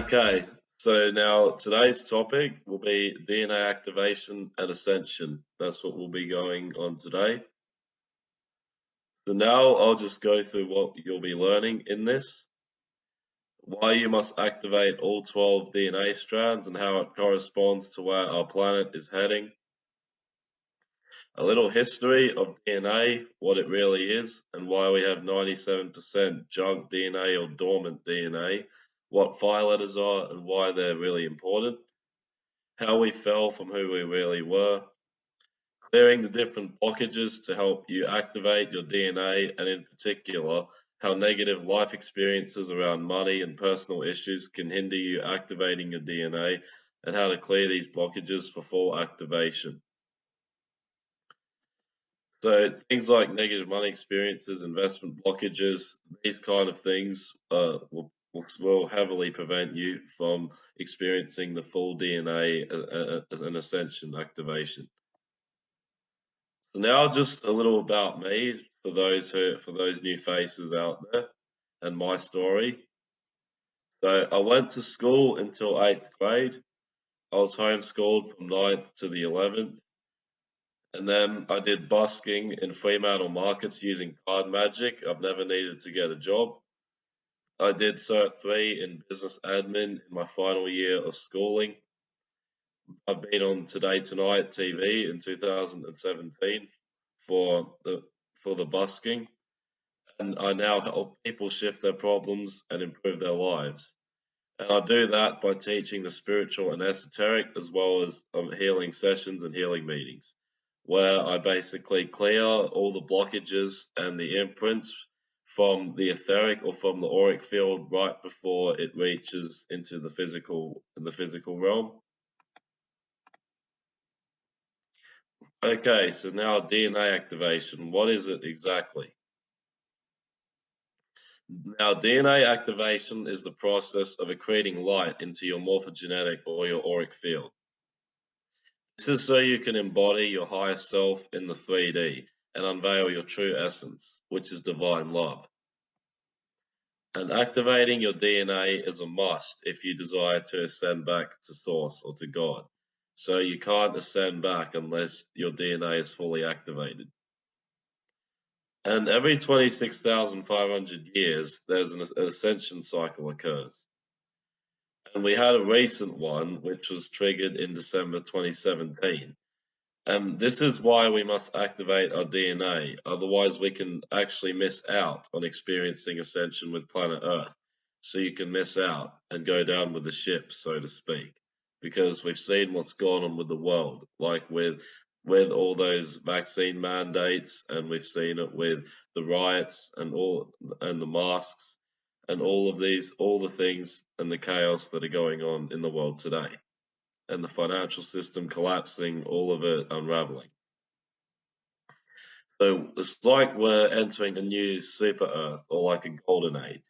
Okay, so now today's topic will be DNA activation and ascension. That's what we'll be going on today. So now I'll just go through what you'll be learning in this, why you must activate all 12 DNA strands and how it corresponds to where our planet is heading, a little history of DNA, what it really is, and why we have 97% junk DNA or dormant DNA what fire letters are and why they're really important, how we fell from who we really were, clearing the different blockages to help you activate your DNA, and in particular, how negative life experiences around money and personal issues can hinder you activating your DNA, and how to clear these blockages for full activation. So things like negative money experiences, investment blockages, these kind of things uh, will will heavily prevent you from experiencing the full DNA uh, uh, uh, as an ascension activation. So now just a little about me for those who for those new faces out there and my story. So I went to school until eighth grade. I was homeschooled from 9th to the 11th. And then I did busking in Fremantle markets using card magic. I've never needed to get a job. I did Cert 3 in business admin in my final year of schooling. I've been on Today Tonight TV in 2017 for the for the busking, and I now help people shift their problems and improve their lives. And I do that by teaching the spiritual and esoteric, as well as um, healing sessions and healing meetings, where I basically clear all the blockages and the imprints from the etheric or from the auric field right before it reaches into the physical the physical realm. Okay, so now DNA activation. What is it exactly? Now, DNA activation is the process of accreting light into your morphogenetic or your auric field. This is so you can embody your higher self in the 3D and unveil your true essence, which is divine love. And activating your DNA is a must if you desire to ascend back to Source or to God. So you can't ascend back unless your DNA is fully activated. And every 26,500 years, there's an, ascension cycle occurs. And we had a recent one, which was triggered in December 2017. And this is why we must activate our DNA, otherwise we can actually miss out on experiencing ascension with planet Earth. So you can miss out and go down with the ship, so to speak, because we've seen what's gone on with the world, like with with all those vaccine mandates, and we've seen it with the riots and all and the masks and all of these, all the things and the chaos that are going on in the world today and the financial system collapsing, all of it unraveling. So it's like we're entering a new super Earth or like a golden age.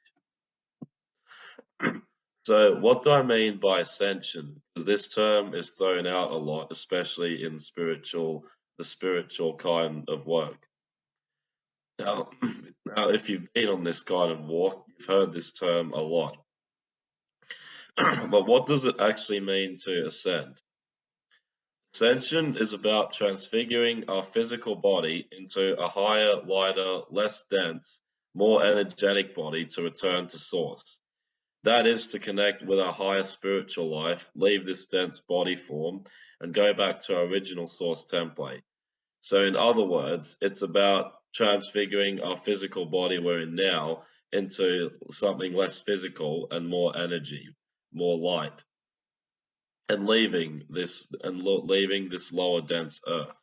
so what do I mean by ascension? Because this term is thrown out a lot, especially in spiritual, the spiritual kind of work. Now, now, if you've been on this kind of walk, you've heard this term a lot. but what does it actually mean to ascend? Ascension is about transfiguring our physical body into a higher, lighter, less dense, more energetic body to return to source. That is to connect with our higher spiritual life, leave this dense body form, and go back to our original source template. So, in other words, it's about transfiguring our physical body we're in now into something less physical and more energy, more light, and leaving this and leaving this lower dense earth.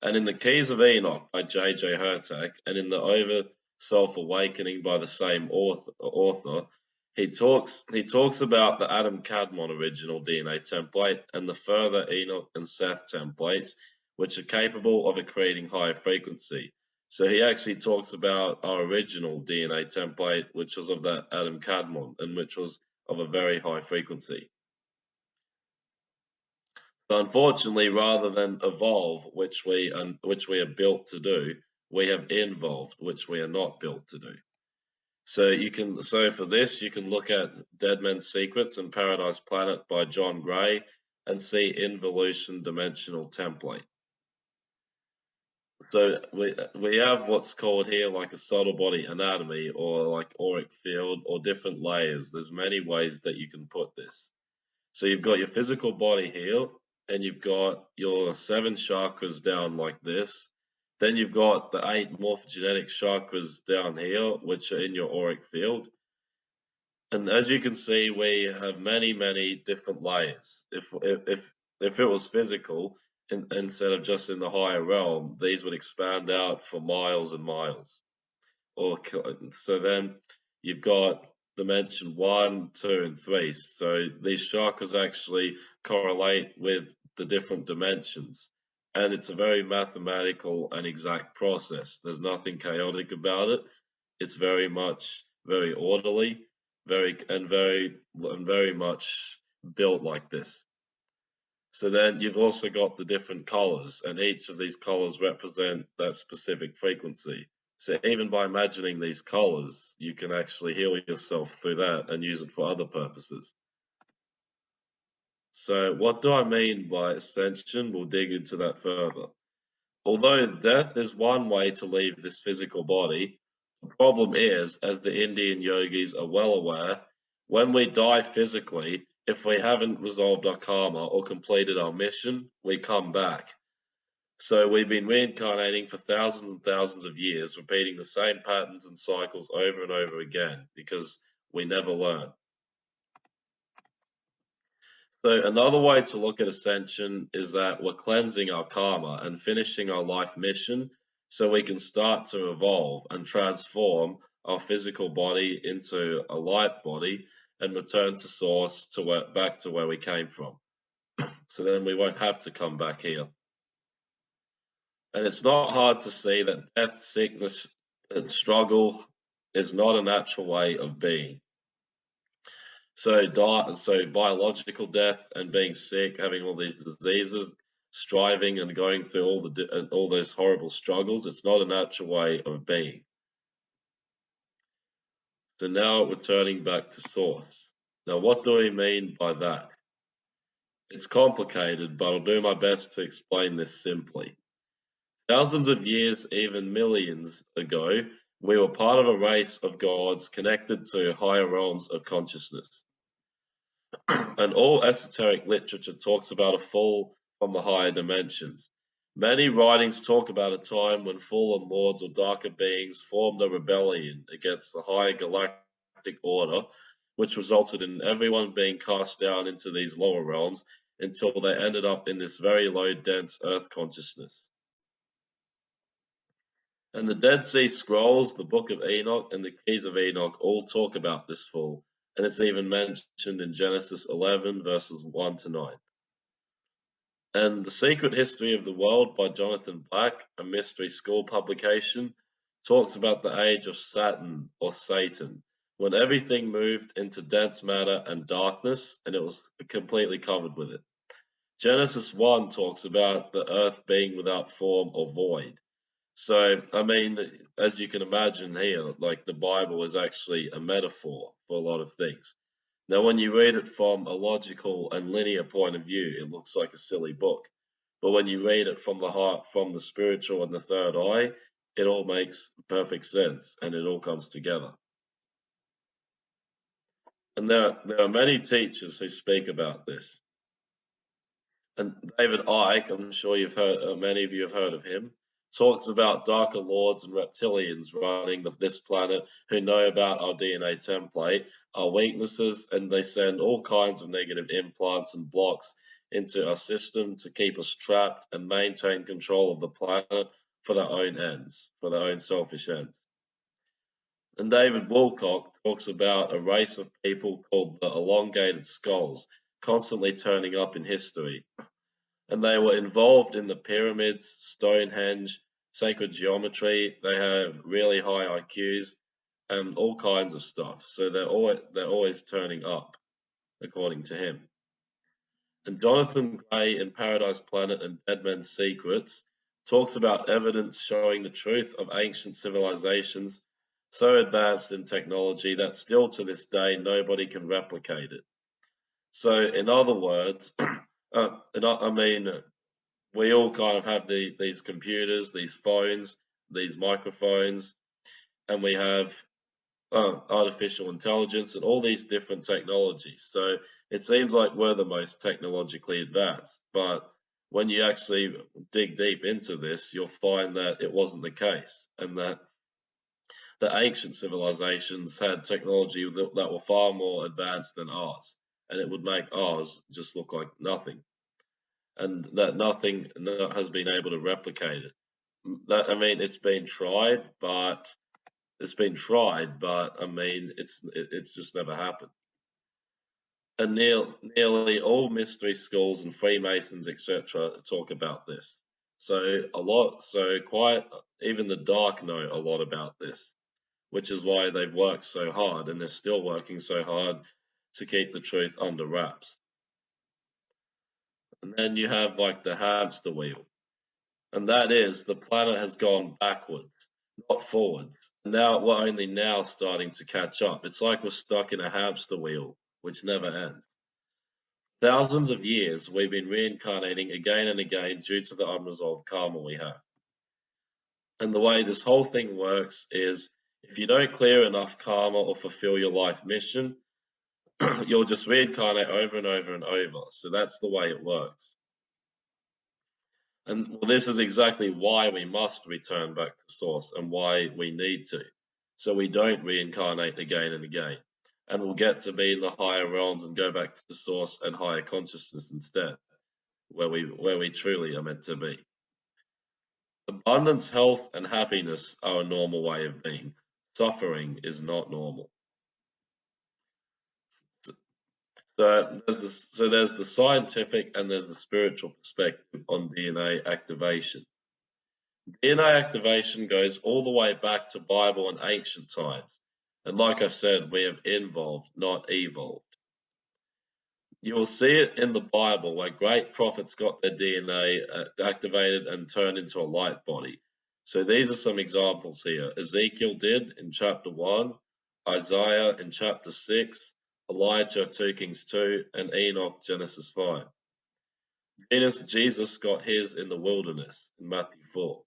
And in the Keys of Enoch by J.J. Hurtak, and in the Over Self Awakening by the same author, author, he talks he talks about the Adam Kadmon original DNA template and the further Enoch and Seth templates, which are capable of creating higher frequency. So he actually talks about our original DNA template, which was of that Adam Kadmon, and which was of a very high frequency. But unfortunately, rather than evolve, which we which we are built to do, we have involved, which we are not built to do. So you can so for this you can look at Dead Men's Secrets and Paradise Planet by John Gray and see involution dimensional template. So we we have what's called here like a subtle body anatomy or like auric field or different layers. There's many ways that you can put this. So you've got your physical body here and you've got your seven chakras down like this. Then you've got the eight morphogenetic chakras down here, which are in your auric field. And as you can see, we have many, many different layers. If if if it was physical, in, instead of just in the higher realm, these would expand out for miles and miles. Or so then you've got dimension one, two, and three. So these chakras actually correlate with the different dimensions. And it's a very mathematical and exact process. There's nothing chaotic about it. It's very much very orderly, very and very and very much built like this. So then you've also got the different colors, and each of these colors represent that specific frequency. So even by imagining these colors, you can actually heal yourself through that and use it for other purposes. So what do I mean by ascension? We'll dig into that further. Although death is one way to leave this physical body, the problem is, as the Indian yogis are well aware, when we die physically, if we haven't resolved our karma or completed our mission, we come back. So we've been reincarnating for thousands and thousands of years, repeating the same patterns and cycles over and over again because we never learn. So another way to look at ascension is that we're cleansing our karma and finishing our life mission so we can start to evolve and transform our physical body into a light body and return to source to where, back to where we came from. so then we won't have to come back here. And it's not hard to see that death, sickness, and struggle is not a natural way of being. So, di- so biological death and being sick, having all these diseases, striving and going through all the all those horrible struggles, it's not a natural way of being. So now we're turning back to source. Now, what do we mean by that? It's complicated, but I'll do my best to explain this simply. Thousands of years, even millions ago, we were part of a race of gods connected to higher realms of consciousness. and all esoteric literature talks about a fall from the higher dimensions. Many writings talk about a time when fallen lords or darker beings formed a rebellion against the higher galactic order, which resulted in everyone being cast down into these lower realms until they ended up in this very low, dense earth consciousness. And the Dead Sea Scrolls, the Book of Enoch, and the Keys of Enoch all talk about this fall, and it's even mentioned in Genesis 11, verses 1 to 9. And The Secret History of the World by Jonathan Black, a mystery school publication, talks about the age of Saturn or Satan, when everything moved into dense matter and darkness, and it was completely covered with it. Genesis 1 talks about the earth being without form or void. So, I mean, as you can imagine here, like the Bible is actually a metaphor for a lot of things. Now, when you read it from a logical and linear point of view, it looks like a silly book. But when you read it from the heart, from the spiritual and the third eye, it all makes perfect sense and it all comes together. And there, there are many teachers who speak about this. And David Icke, I'm sure you've heard, uh, many of you have heard of him talks about darker lords and reptilians running this planet who know about our DNA template, our weaknesses, and they send all kinds of negative implants and blocks into our system to keep us trapped and maintain control of the planet for their own ends, for their own selfish ends. And David Wilcock talks about a race of people called the elongated skulls constantly turning up in history and they were involved in the pyramids, Stonehenge, sacred geometry. They have really high IQs and all kinds of stuff. So they're always they're always turning up, according to him. And Jonathan Gray in Paradise Planet and Dead Men's Secrets talks about evidence showing the truth of ancient civilizations so advanced in technology that still to this day nobody can replicate it. So, in other words, uh, I mean, we all kind of have the, these computers, these phones, these microphones, and we have uh, artificial intelligence and all these different technologies. So it seems like we're the most technologically advanced, but when you actually dig deep into this, you'll find that it wasn't the case, and that the ancient civilizations had technology that, that were far more advanced than ours, and it would make ours just look like nothing, and that nothing has been able to replicate it. That I mean, it's been tried, but it's been tried, but I mean, it's it's just never happened and near, nearly all mystery schools and Freemasons, etc., talk about this. So a lot, so quite even the dark know a lot about this, which is why they've worked so hard, and they're still working so hard to keep the truth under wraps. And then you have like the hamster wheel, and that is the planet has gone backwards, not forwards. Now we're only now starting to catch up. It's like we're stuck in a hamster wheel which never ends. Thousands of years we've been reincarnating again and again due to the unresolved karma we have. And the way this whole thing works is if you don't clear enough karma or fulfill your life mission, you'll just reincarnate over and over and over. So that's the way it works. And well, this is exactly why we must return back to source and why we need to. So we don't reincarnate again and again and we'll get to be in the higher realms and go back to the source and higher consciousness instead, where we where we truly are meant to be. Abundance, health, and happiness are a normal way of being. Suffering is not normal. So there's the, so there's the scientific and there's the spiritual perspective on DNA activation. DNA activation goes all the way back to Bible and ancient times. And like I said, we have involved, not evolved. You will see it in the Bible where great prophets got their DNA uh, activated and turned into a light body. So these are some examples here. Ezekiel did in chapter 1, Isaiah in chapter 6, Elijah 2 Kings 2, and Enoch Genesis 5. Venus, Jesus got his in the wilderness in Matthew 4.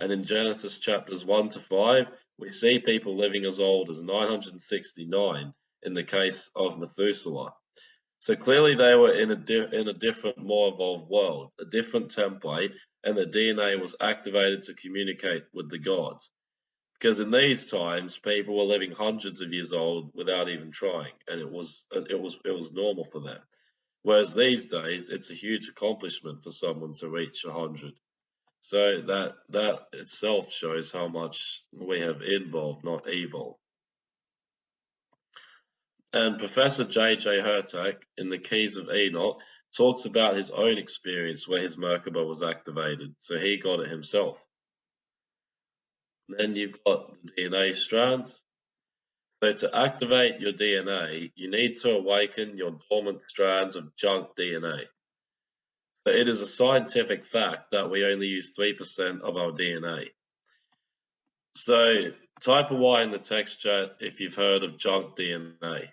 And in Genesis chapters 1 to 5, we see people living as old as 969 in the case of Methuselah. So clearly they were in a, in a different, more evolved world, a different template, and the DNA was activated to communicate with the gods. Because in these times, people were living hundreds of years old without even trying, and it was it was it was normal for them. Whereas these days, it's a huge accomplishment for someone to reach hundred. So that that itself shows how much we have involved, not evolved. And Professor J.J. Hurtak in the Keys of Enoch talks about his own experience where his Merkaba was activated, so he got it himself. Then you've got the DNA strands. So to activate your DNA, you need to awaken your dormant strands of junk DNA. But it is a scientific fact that we only use 3% of our DNA. So type a Y in the text chat if you've heard of junk DNA.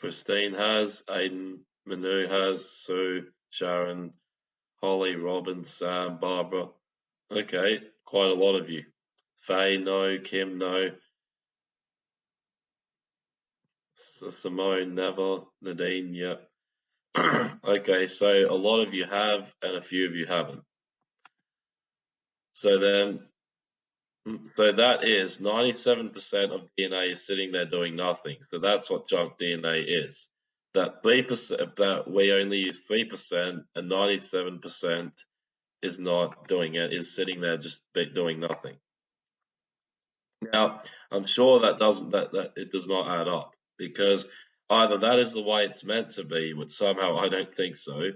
Christine has, Aiden, Manu has, Sue, Sharon, Holly, Robin, Sam, Barbara. Okay, quite a lot of you. Faye, no. Kim, no. Simone, never. Nadine, yep. okay, so a lot of you have and a few of you haven't. So then, mm, so that is 97% of DNA is sitting there doing nothing. So that's what junk DNA is. That 3%, that we only use 3% and 97% is not doing it, is sitting there just doing nothing. Now, I'm sure that doesn't, that, that it does not add up because either that is the way it's meant to be, but somehow I don't think so,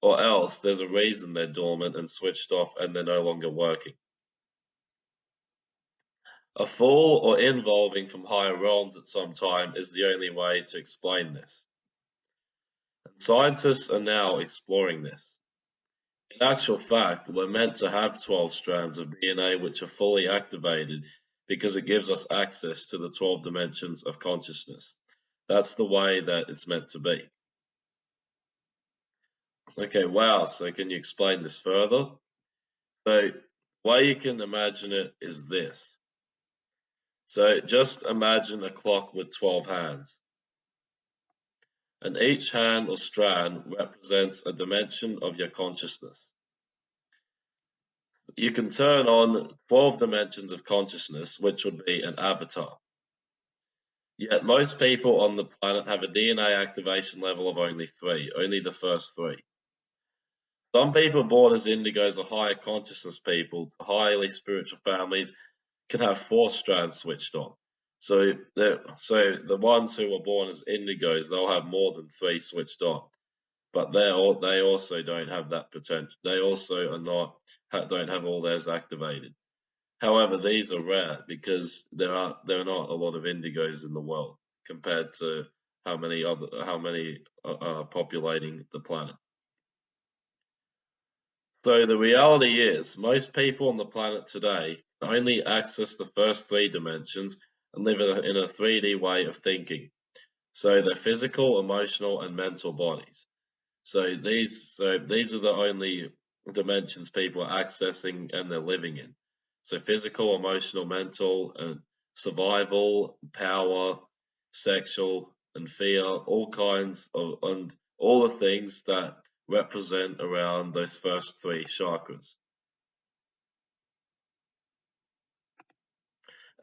or else there's a reason they're dormant and switched off and they're no longer working. A fall or involving from higher realms at some time is the only way to explain this. Scientists are now exploring this. In actual fact, we're meant to have 12 strands of DNA which are fully activated because it gives us access to the 12 dimensions of consciousness. That's the way that it's meant to be. Okay, wow. So can you explain this further? So way you can imagine it is this. So just imagine a clock with 12 hands. And each hand or strand represents a dimension of your consciousness. You can turn on 12 dimensions of consciousness, which would be an avatar. Yet most people on the planet have a DNA activation level of only three, only the first three. Some people born as indigos or higher consciousness people, highly spiritual families, can have four strands switched on. So the so the ones who were born as indigos, they'll have more than three switched on, but they they also don't have that potential. They also are not don't have all theirs activated. However, these are rare because there are there are not a lot of indigos in the world compared to how many other how many are populating the planet. So the reality is, most people on the planet today only access the first three dimensions and live in a 3D way of thinking. So their physical, emotional, and mental bodies. So these, so these are the only dimensions people are accessing and they're living in. So physical, emotional, mental, and survival, power, sexual, and fear, all kinds of, and all the things that represent around those first three chakras.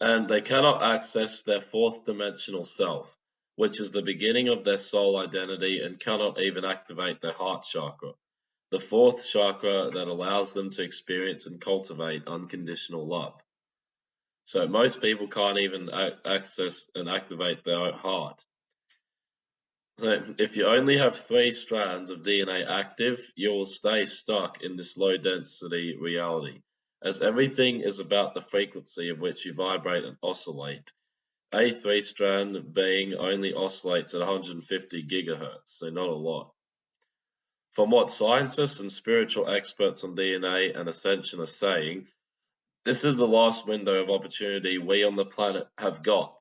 And they cannot access their fourth dimensional self, which is the beginning of their soul identity and cannot even activate their heart chakra, the fourth chakra that allows them to experience and cultivate unconditional love. So most people can't even access and activate their heart. So if you only have three strands of DNA active, you will stay stuck in this low density reality, as everything is about the frequency of which you vibrate and oscillate. A three strand being only oscillates at 150 gigahertz, so not a lot. From what scientists and spiritual experts on DNA and ascension are saying, this is the last window of opportunity we on the planet have got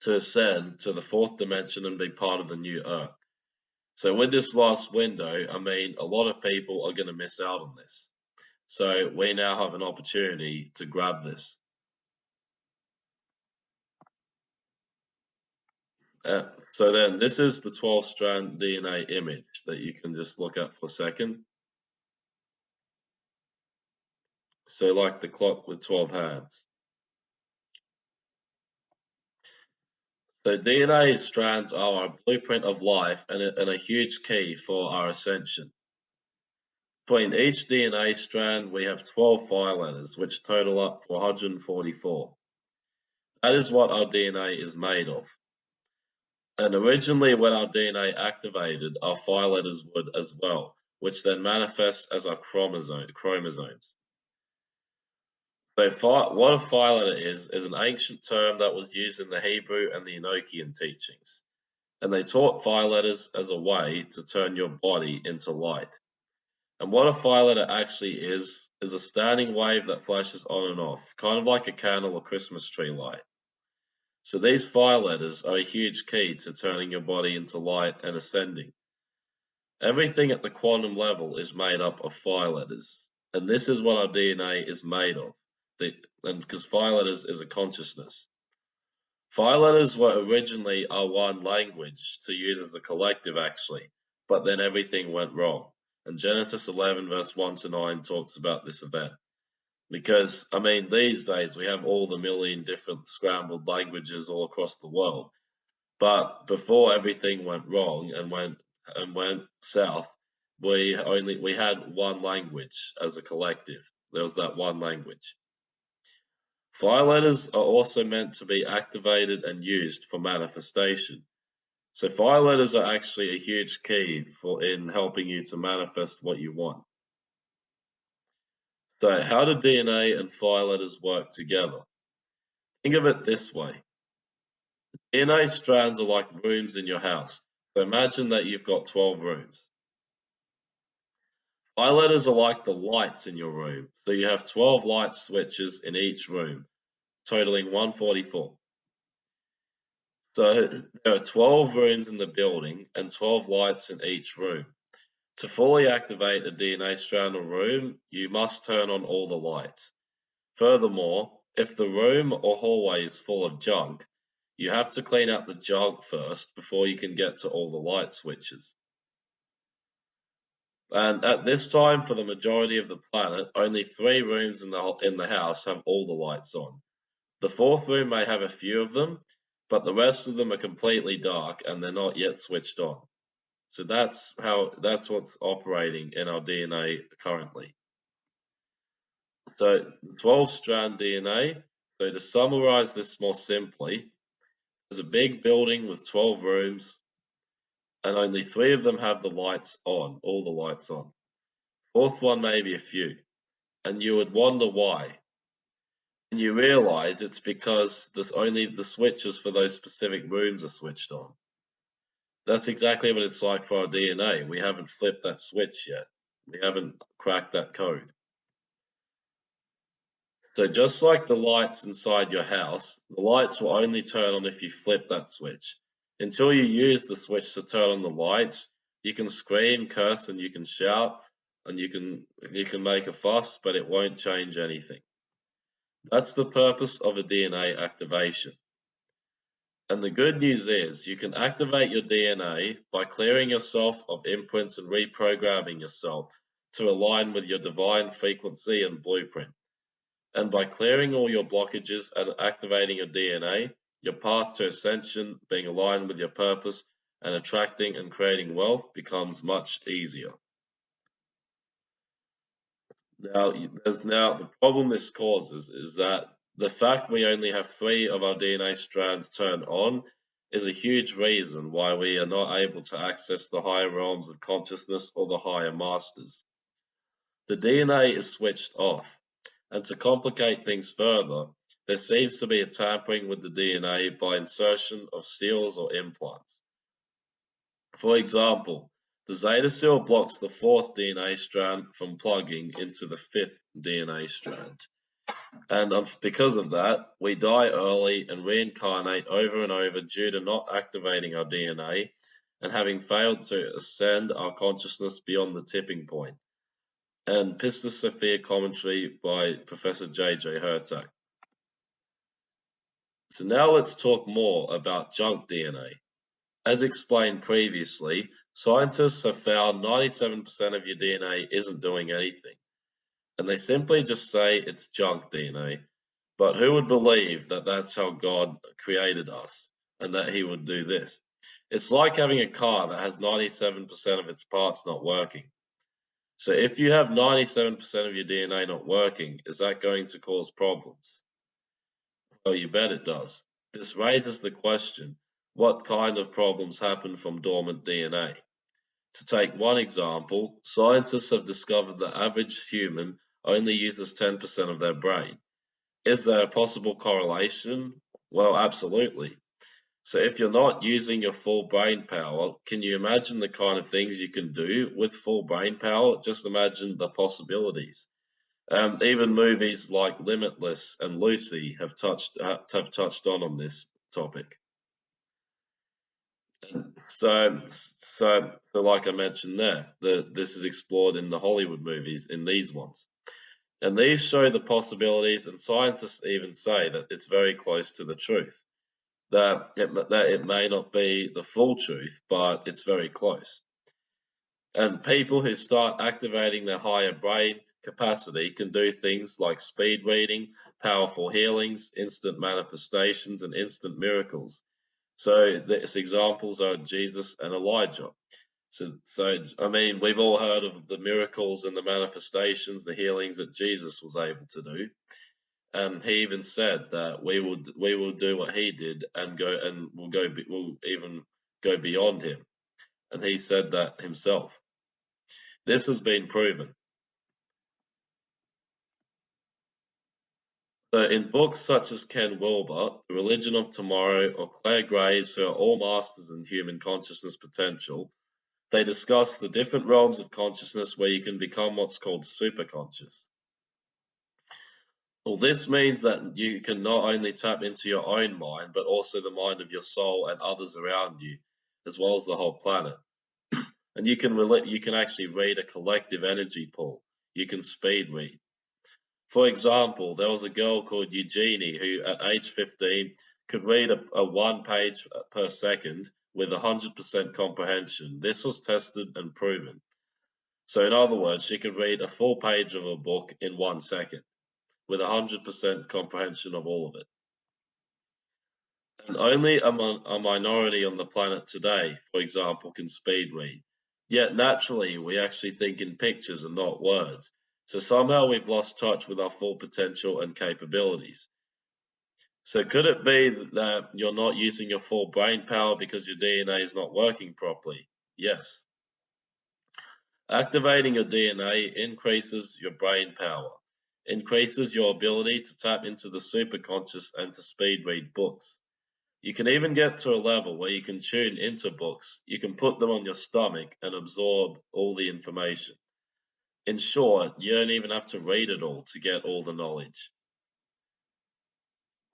to ascend to the fourth dimension and be part of the new earth. So with this last window, I mean, a lot of people are going to miss out on this. So we now have an opportunity to grab this. Uh, so then this is the 12 strand DNA image that you can just look at for a second. So like the clock with 12 hands. So DNA strands are a blueprint of life and a, and a huge key for our ascension. Between each DNA strand, we have 12 fire letters, which total up to 144. That is what our DNA is made of. And originally, when our DNA activated, our fire letters would as well, which then manifests as our chromosome, chromosomes. So what a fire letter is, is an ancient term that was used in the Hebrew and the Enochian teachings. And they taught fire letters as a way to turn your body into light. And what a fire letter actually is, is a standing wave that flashes on and off, kind of like a candle or Christmas tree light. So these fire letters are a huge key to turning your body into light and ascending. Everything at the quantum level is made up of fire letters, and this is what our DNA is made of and because fire letters is a consciousness. Fire letters were originally our one language to use as a collective, actually, but then everything went wrong. And Genesis 11, verse 1 to 9, talks about this event. Because, I mean, these days we have all the million different scrambled languages all across the world. But before everything went wrong and went and went south, we only we had one language as a collective. There was that one language. Fire letters are also meant to be activated and used for manifestation. So fire letters are actually a huge key for in helping you to manifest what you want. So how do DNA and fire letters work together? Think of it this way. DNA strands are like rooms in your house. So imagine that you've got 12 rooms. Fire letters are like the lights in your room. So you have 12 light switches in each room, totaling 144. So there are 12 rooms in the building and 12 lights in each room. To fully activate a DNA strand or room, you must turn on all the lights. Furthermore, if the room or hallway is full of junk, you have to clean up the junk first before you can get to all the light switches. And at this time, for the majority of the planet, only three rooms in the, in the house have all the lights on. The fourth room may have a few of them, but the rest of them are completely dark and they're not yet switched on. So that's how that's what's operating in our DNA currently. So 12 strand DNA. So to summarize this more simply, there's a big building with 12 rooms and only three of them have the lights on, all the lights on. Fourth one maybe a few. And you would wonder why. And you realize it's because there's only the switches for those specific rooms are switched on. That's exactly what it's like for our DNA. We haven't flipped that switch yet. We haven't cracked that code. So just like the lights inside your house, the lights will only turn on if you flip that switch. Until you use the switch to turn on the lights, you can scream, curse, and you can shout, and you can you can make a fuss, but it won't change anything. That's the purpose of a DNA activation. And the good news is you can activate your DNA by clearing yourself of imprints and reprogramming yourself to align with your divine frequency and blueprint. And by clearing all your blockages and activating your DNA, your path to ascension, being aligned with your purpose, and attracting and creating wealth becomes much easier. Now, there's now the problem this causes is that the fact we only have three of our DNA strands turned on is a huge reason why we are not able to access the higher realms of consciousness or the higher masters. The DNA is switched off, and to complicate things further, there seems to be a tampering with the DNA by insertion of seals or implants. For example, the seal blocks the fourth DNA strand from plugging into the fifth DNA strand. And because of that, we die early and reincarnate over and over due to not activating our DNA and having failed to ascend our consciousness beyond the tipping point. And Pistis Sophia commentary by Professor J.J. Hurtak. So now let's talk more about junk DNA. As explained previously, scientists have found 97% of your DNA isn't doing anything and they simply just say it's junk DNA. But who would believe that that's how God created us and that He would do this? It's like having a car that has 97% of its parts not working. So if you have 97% of your DNA not working, is that going to cause problems? Well, you bet it does. This raises the question, what kind of problems happen from dormant DNA? To take one example, scientists have discovered the average human only uses 10% of their brain. Is there a possible correlation? Well, absolutely. So if you're not using your full brain power, can you imagine the kind of things you can do with full brain power? Just imagine the possibilities. Um, even movies like Limitless and Lucy have touched have touched on on this topic. So, so, so like I mentioned there, the, this is explored in the Hollywood movies, in these ones. And these show the possibilities, and scientists even say that it's very close to the truth. That it, that it may not be the full truth, but it's very close. And people who start activating their higher brain capacity can do things like speed reading, powerful healings, instant manifestations, and instant miracles. So, these examples are Jesus and Elijah. So, so I mean, we've all heard of the miracles and the manifestations, the healings that Jesus was able to do. And he even said that we will we will do what he did and go and we'll go we'll even go beyond him. And he said that himself. This has been proven. So in books such as Ken Wilber, The Religion of Tomorrow, or Clare Graves, who are all masters in human consciousness potential, They discuss the different realms of consciousness where you can become what's called superconscious. Well, this means that you can not only tap into your own mind, but also the mind of your soul and others around you, as well as the whole planet. and you can you can actually read a collective energy pool. You can speed read. For example, there was a girl called Eugenie who, at age 15, could read a, a one page per second with 100% comprehension. This was tested and proven. So, in other words, she could read a full page of a book in one second with 100% comprehension of all of it. And only a, a minority on the planet today, for example, can speed read. Yet naturally, we actually think in pictures and not words. So somehow we've lost touch with our full potential and capabilities. So could it be that you're not using your full brain power because your DNA is not working properly? Yes. Activating your DNA increases your brain power increases your ability to tap into the superconscious and to speed read books. You can even get to a level where you can tune into books. You can put them on your stomach and absorb all the information. In short, you don't even have to read it all to get all the knowledge.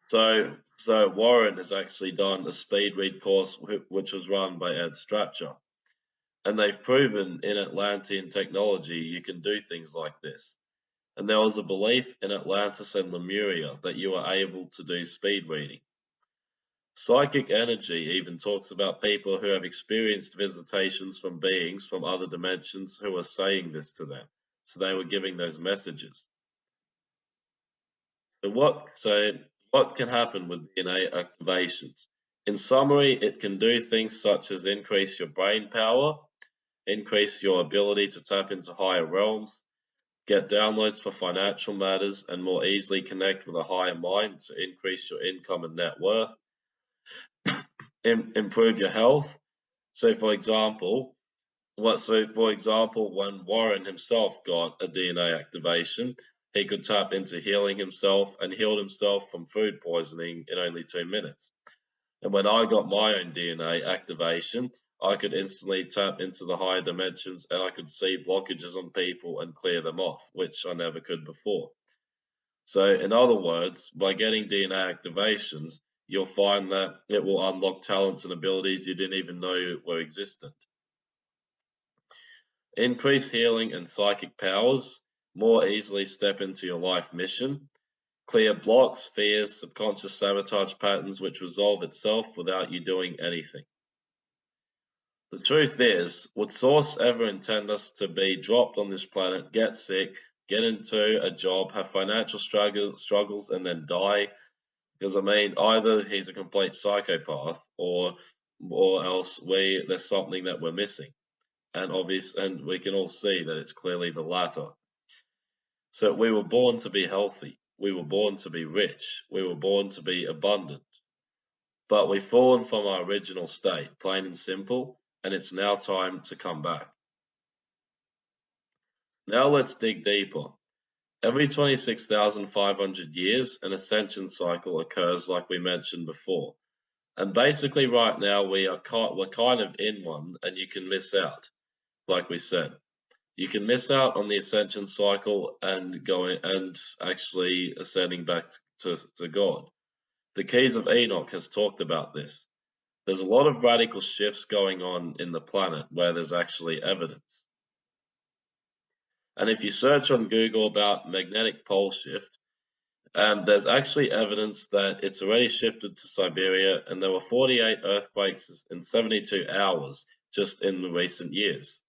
So, so Warren has actually done a speed read course which was run by Ed Stracher. And they've proven in Atlantean technology you can do things like this and there was a belief in Atlantis and Lemuria that you were able to do speed reading. Psychic energy even talks about people who have experienced visitations from beings from other dimensions who are saying this to them. So they were giving those messages. So what, so what can happen with DNA activations? In summary, it can do things such as increase your brain power, increase your ability to tap into higher realms, Get downloads for financial matters and more easily connect with a higher mind to increase your income and net worth. improve your health. So, for example, what so for example, when Warren himself got a DNA activation, he could tap into healing himself and healed himself from food poisoning in only two minutes. And when I got my own DNA activation, I could instantly tap into the higher dimensions and I could see blockages on people and clear them off, which I never could before. So, in other words, by getting DNA activations, you'll find that it will unlock talents and abilities you didn't even know were existent. Increase healing and psychic powers, more easily step into your life mission, clear blocks, fears, subconscious sabotage patterns which resolve itself without you doing anything. The truth is, would Source ever intend us to be dropped on this planet, get sick, get into a job, have financial struggle, struggles, and then die? Because I mean, either he's a complete psychopath, or or else we there's something that we're missing, and obvious, and we can all see that it's clearly the latter. So we were born to be healthy. We were born to be rich. We were born to be abundant. But we've fallen from our original state, plain and simple, and it's now time to come back. Now let's dig deeper. Every 26,500 years, an ascension cycle occurs like we mentioned before. And basically right now we are we're kind of in one and you can miss out, like we said. You can miss out on the ascension cycle and going and actually ascending back to, to God. The Keys of Enoch has talked about this there's a lot of radical shifts going on in the planet where there's actually evidence. And if you search on Google about magnetic pole shift, um, there's actually evidence that it's already shifted to Siberia, and there were 48 earthquakes in 72 hours just in the recent years.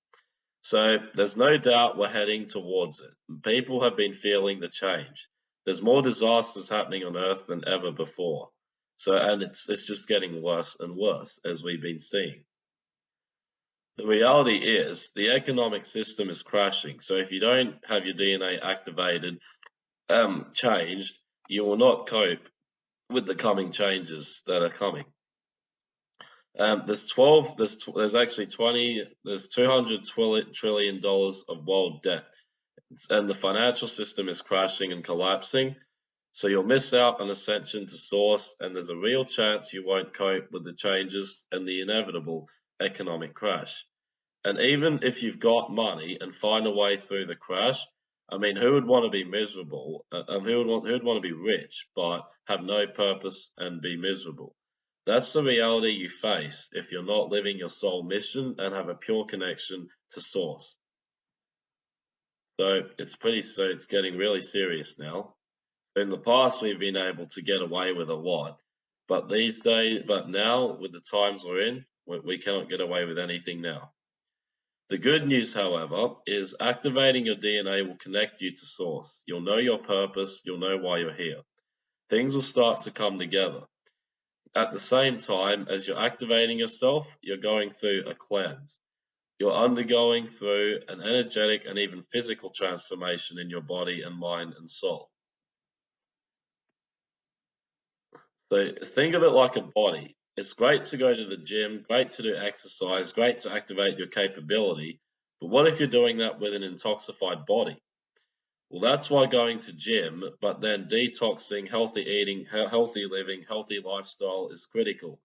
So there's no doubt we're heading towards it. People have been feeling the change. There's more disasters happening on Earth than ever before. So, and it's it's just getting worse and worse as we've been seeing. The reality is the economic system is crashing. So if you don't have your DNA activated, um, changed, you will not cope with the coming changes that are coming. Um, there's 12, there's, there's actually 20, there's 200 trillion dollars of world debt. And the financial system is crashing and collapsing. So you'll miss out on ascension to source, and there's a real chance you won't cope with the changes and the inevitable economic crash. And even if you've got money and find a way through the crash, I mean, who would want to be miserable? Uh, and who would want who would want to be rich but have no purpose and be miserable? That's the reality you face if you're not living your soul mission and have a pure connection to source. So it's pretty so it's getting really serious now. In the past we've been able to get away with a lot, but these days but now with the times we're in, we, we cannot get away with anything now. The good news, however, is activating your DNA will connect you to source. You'll know your purpose, you'll know why you're here. Things will start to come together. At the same time as you're activating yourself, you're going through a cleanse. You're undergoing through an energetic and even physical transformation in your body and mind and soul. So think of it like a body it's great to go to the gym, great to do exercise, great to activate your capability. But what if you're doing that with an intoxicated body? Well, that's why going to gym, but then detoxing, healthy eating, healthy living, healthy lifestyle is critical.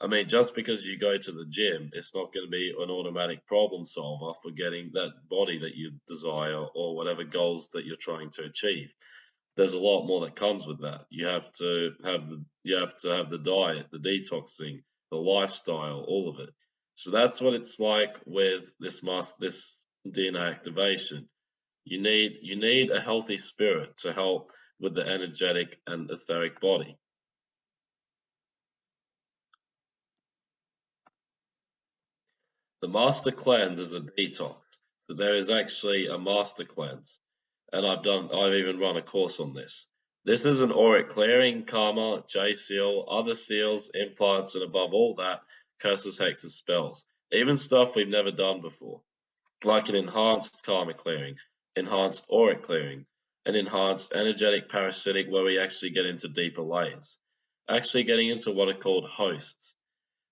I mean, just because you go to the gym, it's not going to be an automatic problem solver for getting that body that you desire or whatever goals that you're trying to achieve there's a lot more that comes with that. You have to have the you have to have the diet, the detoxing, the lifestyle, all of it. So that's what it's like with this mass this DNA activation. You need you need a healthy spirit to help with the energetic and etheric body. The master cleanse is a detox. There is actually a master cleanse and I've done I've even run a course on this. This is an auric clearing, karma, J seal, other seals, implants, and above all that, curses, hexes, spells. Even stuff we've never done before, like an enhanced karma clearing, enhanced auric clearing, and enhanced energetic parasitic where we actually get into deeper layers. Actually getting into what are called hosts.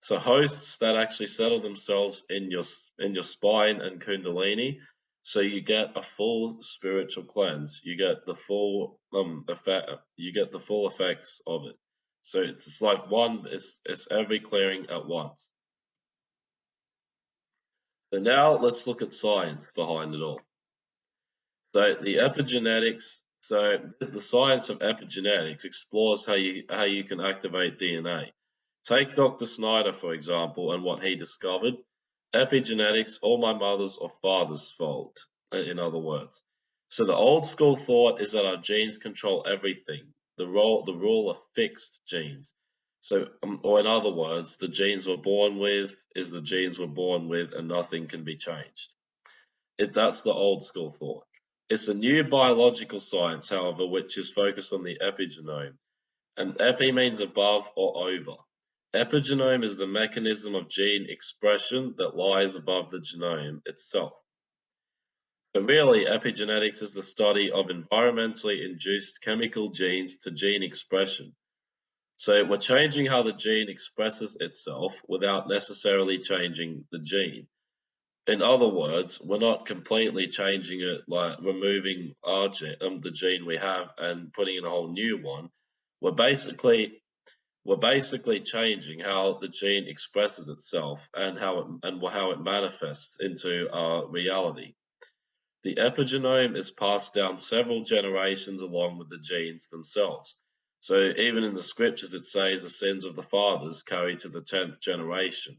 So hosts that actually settle themselves in your in your spine and kundalini so you get a full spiritual cleanse. You get the full um effect. You get the full effects of it. So it's like one. It's it's every clearing at once. So now let's look at science behind it all. So the epigenetics. So the science of epigenetics explores how you how you can activate DNA. Take Dr. Snyder for example and what he discovered. Epigenetics, all my mother's or father's fault, in other words. So the old school thought is that our genes control everything. The role, the rule of fixed genes. So, um, or in other words, the genes we're born with is the genes we're born with, and nothing can be changed. It, that's the old school thought. It's a new biological science, however, which is focused on the epigenome. And epi means above or over. Epigenome is the mechanism of gene expression that lies above the genome itself. So really, epigenetics is the study of environmentally induced chemical genes to gene expression. So we're changing how the gene expresses itself without necessarily changing the gene. In other words, we're not completely changing it, like removing our gene, um, the gene we have and putting in a whole new one. We're basically we're basically changing how the gene expresses itself and how it and how it manifests into our reality. The epigenome is passed down several generations along with the genes themselves. So even in the scriptures it says the sins of the fathers carry to the tenth generation.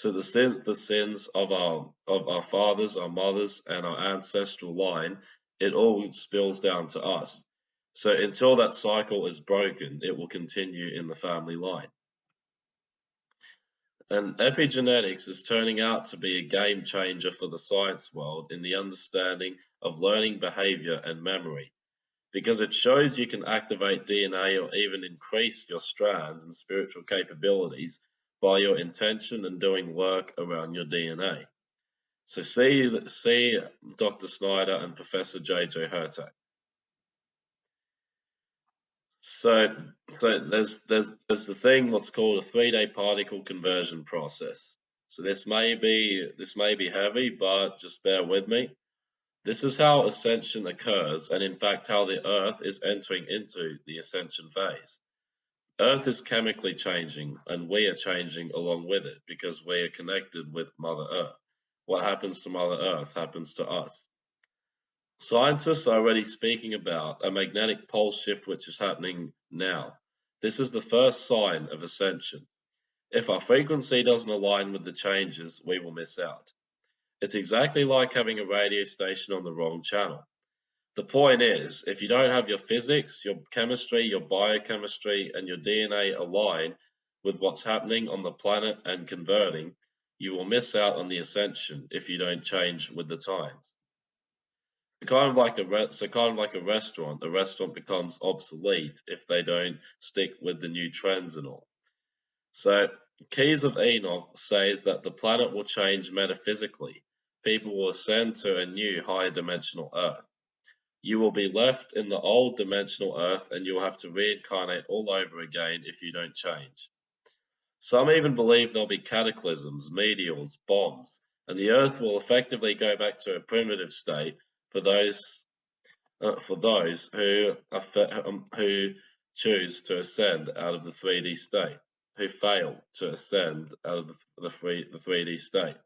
So the sin the sins of our of our fathers, our mothers, and our ancestral line, it all spills down to us. So until that cycle is broken, it will continue in the family line. And epigenetics is turning out to be a game changer for the science world in the understanding of learning behavior and memory, because it shows you can activate DNA or even increase your strands and spiritual capabilities by your intention and doing work around your DNA. So see, see Dr. Snyder and Professor J.J. Hurtak. So, so there's there's there's the thing what's called a three-day particle conversion process. So this may be this may be heavy, but just bear with me. This is how ascension occurs, and in fact how the Earth is entering into the ascension phase. Earth is chemically changing, and we are changing along with it because we are connected with Mother Earth. what happens to Mother Earth happens to us. Scientists are already speaking about a magnetic pole shift which is happening now. This is the first sign of ascension. If our frequency doesn't align with the changes, we will miss out. It's exactly like having a radio station on the wrong channel. The point is, if you don't have your physics, your chemistry, your biochemistry, and your DNA aligned with what's happening on the planet and converting, you will miss out on the ascension if you don't change with the times. Kind of like a so kind of like a restaurant, a restaurant becomes obsolete if they don't stick with the new trends and all. So Keys of Enoch says that the planet will change metaphysically. People will ascend to a new higher dimensional Earth. You will be left in the old dimensional Earth and you'll have to reincarnate all over again if you don't change. Some even believe there'll be cataclysms, meteors, bombs, and the Earth will effectively go back to a primitive state for those uh, for those who um, who choose to ascend out of the 3D state, who fail to ascend out of the, the, free, the 3D state.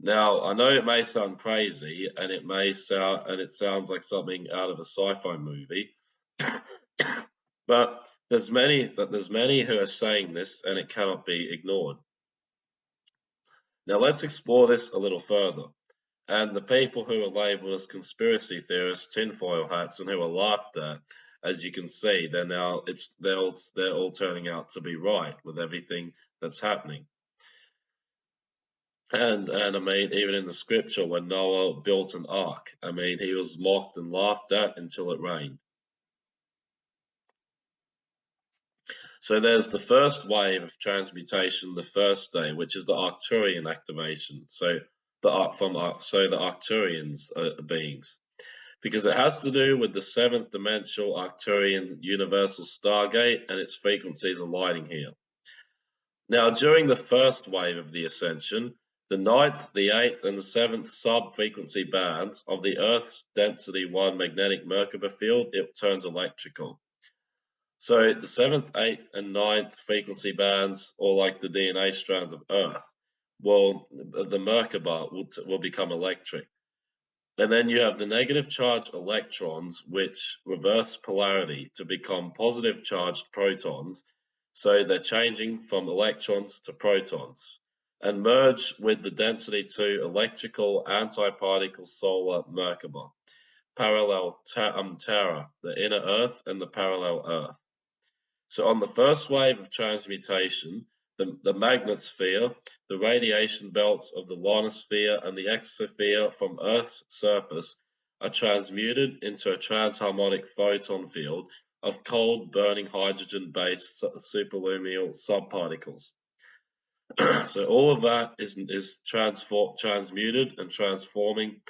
Now, I know it may sound crazy, and it may sound and it sounds like something out of a sci-fi movie, but there's many, but there's many who are saying this, and it cannot be ignored. Now let's explore this a little further. And the people who are labelled as conspiracy theorists, tinfoil hats, and who are laughed at, as you can see, they're now it's they're all, they're all turning out to be right with everything that's happening. And and I mean, even in the scripture, when Noah built an ark, I mean, he was mocked and laughed at until it rained. So there's the first wave of transmutation the first day, which is the Arcturian activation. So the from so the Arcturians are beings, because it has to do with the seventh dimensional Arcturian universal stargate and its frequencies aligning here. Now, during the first wave of the ascension, the ninth, the eighth, and the seventh sub-frequency bands of the Earth's density 1 magnetic Merkaba field, it turns electrical. So the seventh, eighth, and ninth frequency bands, or like the DNA strands of Earth, will the Merkaba will, will become electric. And then you have the negative charge electrons, which reverse polarity to become positive charged protons. So they're changing from electrons to protons and merge with the density 2 electrical antiparticle solar Merkaba, parallel um, Terra, the inner Earth and the parallel Earth. So on the first wave of transmutation, the, the magnetosphere, the radiation belts of the ionosphere and the exosphere from Earth's surface are transmuted into a transharmonic photon field of cold burning hydrogen-based superluminal subparticles. so all of that is, is transform, transmuted and transforming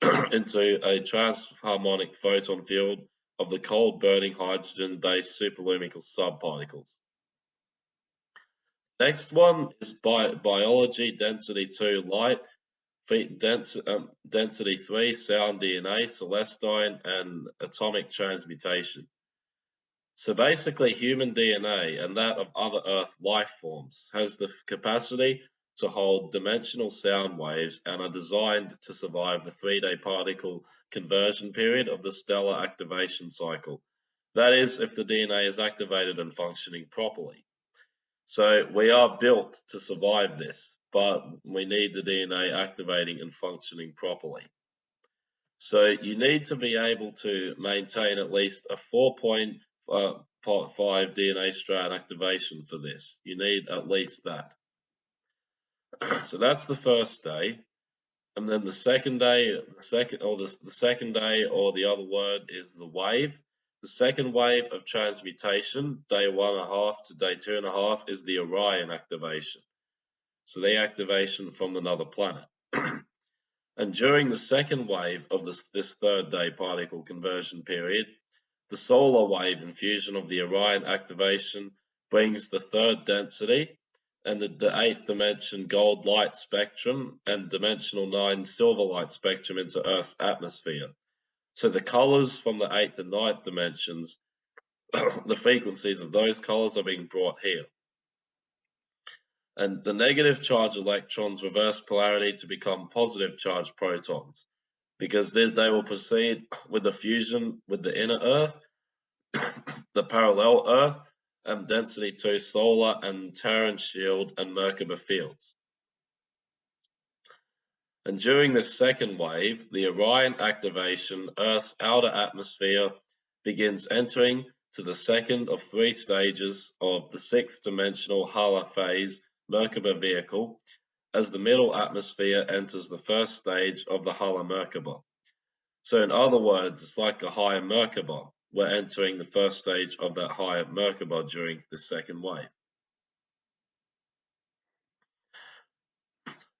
into a transharmonic photon field of the cold burning hydrogen-based superluminal subparticles. Next one is bi biology, density 2 light, dens um, density 3 sound DNA, celestine, and atomic transmutation. So basically human DNA and that of other Earth life forms has the capacity to hold dimensional sound waves and are designed to survive the three-day particle conversion period of the stellar activation cycle. That is, if the DNA is activated and functioning properly. So we are built to survive this, but we need the DNA activating and functioning properly. So you need to be able to maintain at least a Uh, 4.5 DNA strand activation for this. You need at least that. so that's the first day. And then the second day, the second or the, the second day or the other word is the wave. The second wave of transmutation, day one and a half to day two and a half, is the Orion activation. So the activation from another planet. and during the second wave of this, this third day particle conversion period, the solar wave infusion of the Orion activation brings the third density and the, the eighth dimension gold light spectrum and dimensional nine silver light spectrum into Earth's atmosphere. So the colors from the eighth and ninth dimensions, the frequencies of those colors are being brought here. And the negative charge electrons reverse polarity to become positive charge protons because they, they will proceed with the fusion with the inner Earth, the parallel Earth, and density 2 solar and Terran shield and Merkaba fields. And during this second wave, the Orion activation, Earth's outer atmosphere begins entering to the second of three stages of the sixth dimensional Hala phase Merkaba vehicle as the middle atmosphere enters the first stage of the Hala Merkaba. So in other words, it's like a higher Merkaba. We're entering the first stage of that higher Merkaba during the second wave.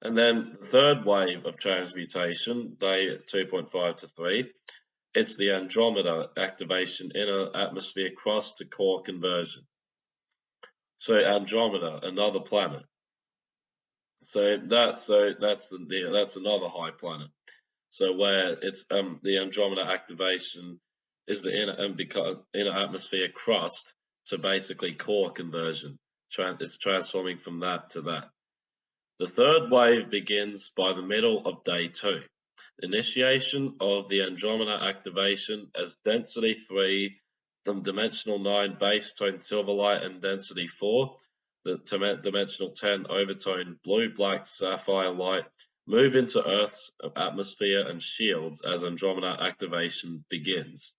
And then the third wave of transmutation, day 2.5 to 3, it's the Andromeda activation inner atmosphere crust to core conversion. So Andromeda, another planet. So that's so that's the that's another high planet. So where it's um the Andromeda activation is the inner and because inner atmosphere crust to basically core conversion. it's transforming from that to that. The third wave begins by the middle of day two. Initiation of the Andromeda activation as density 3 from dimensional 9 base tone silverlight and density 4, the dimensional 10 overtone blue black sapphire light move into Earth's atmosphere and shields as Andromeda activation begins.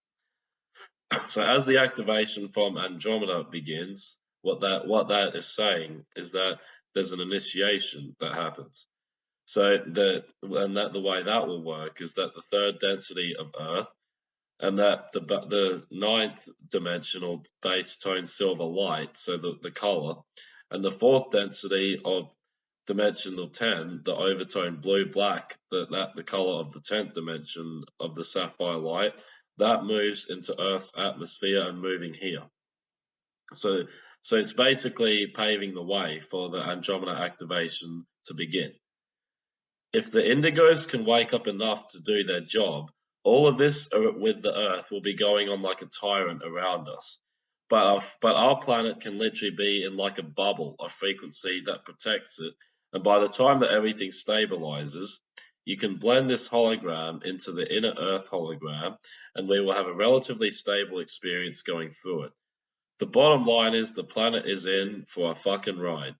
so as the activation from Andromeda begins, what that what that is saying is that there's an initiation that happens. So the and that the way that will work is that the third density of Earth and that the the ninth dimensional base tone silver light, so the, the color, and the fourth density of dimensional 10, the overtone blue black, that, that the color of the 10th dimension of the sapphire light, that moves into Earth's atmosphere and moving here. So so it's basically paving the way for the Andromeda activation to begin. If the indigos can wake up enough to do their job, all of this uh, with the Earth will be going on like a tyrant around us. But our, but our planet can literally be in like a bubble of frequency that protects it. And by the time that everything stabilizes, you can blend this hologram into the inner Earth hologram, and we will have a relatively stable experience going through it. The bottom line is the planet is in for a fucking ride.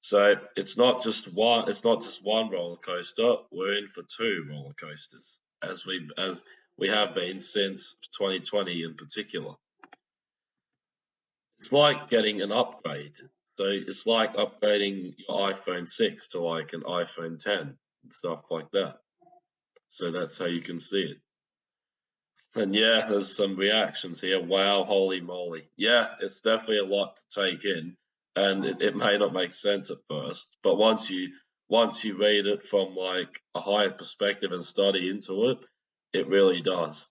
So it's not just one. It's not just one roller coaster. We're in for two roller coasters, as we as we have been since 2020 in particular. It's like getting an upgrade. So it's like upgrading your iPhone 6 to like an iPhone 10 and stuff like that. So that's how you can see it. And yeah, there's some reactions here. Wow, holy moly. Yeah, it's definitely a lot to take in and it, it may not make sense at first, but once you once you read it from like a higher perspective and study into it, it really does.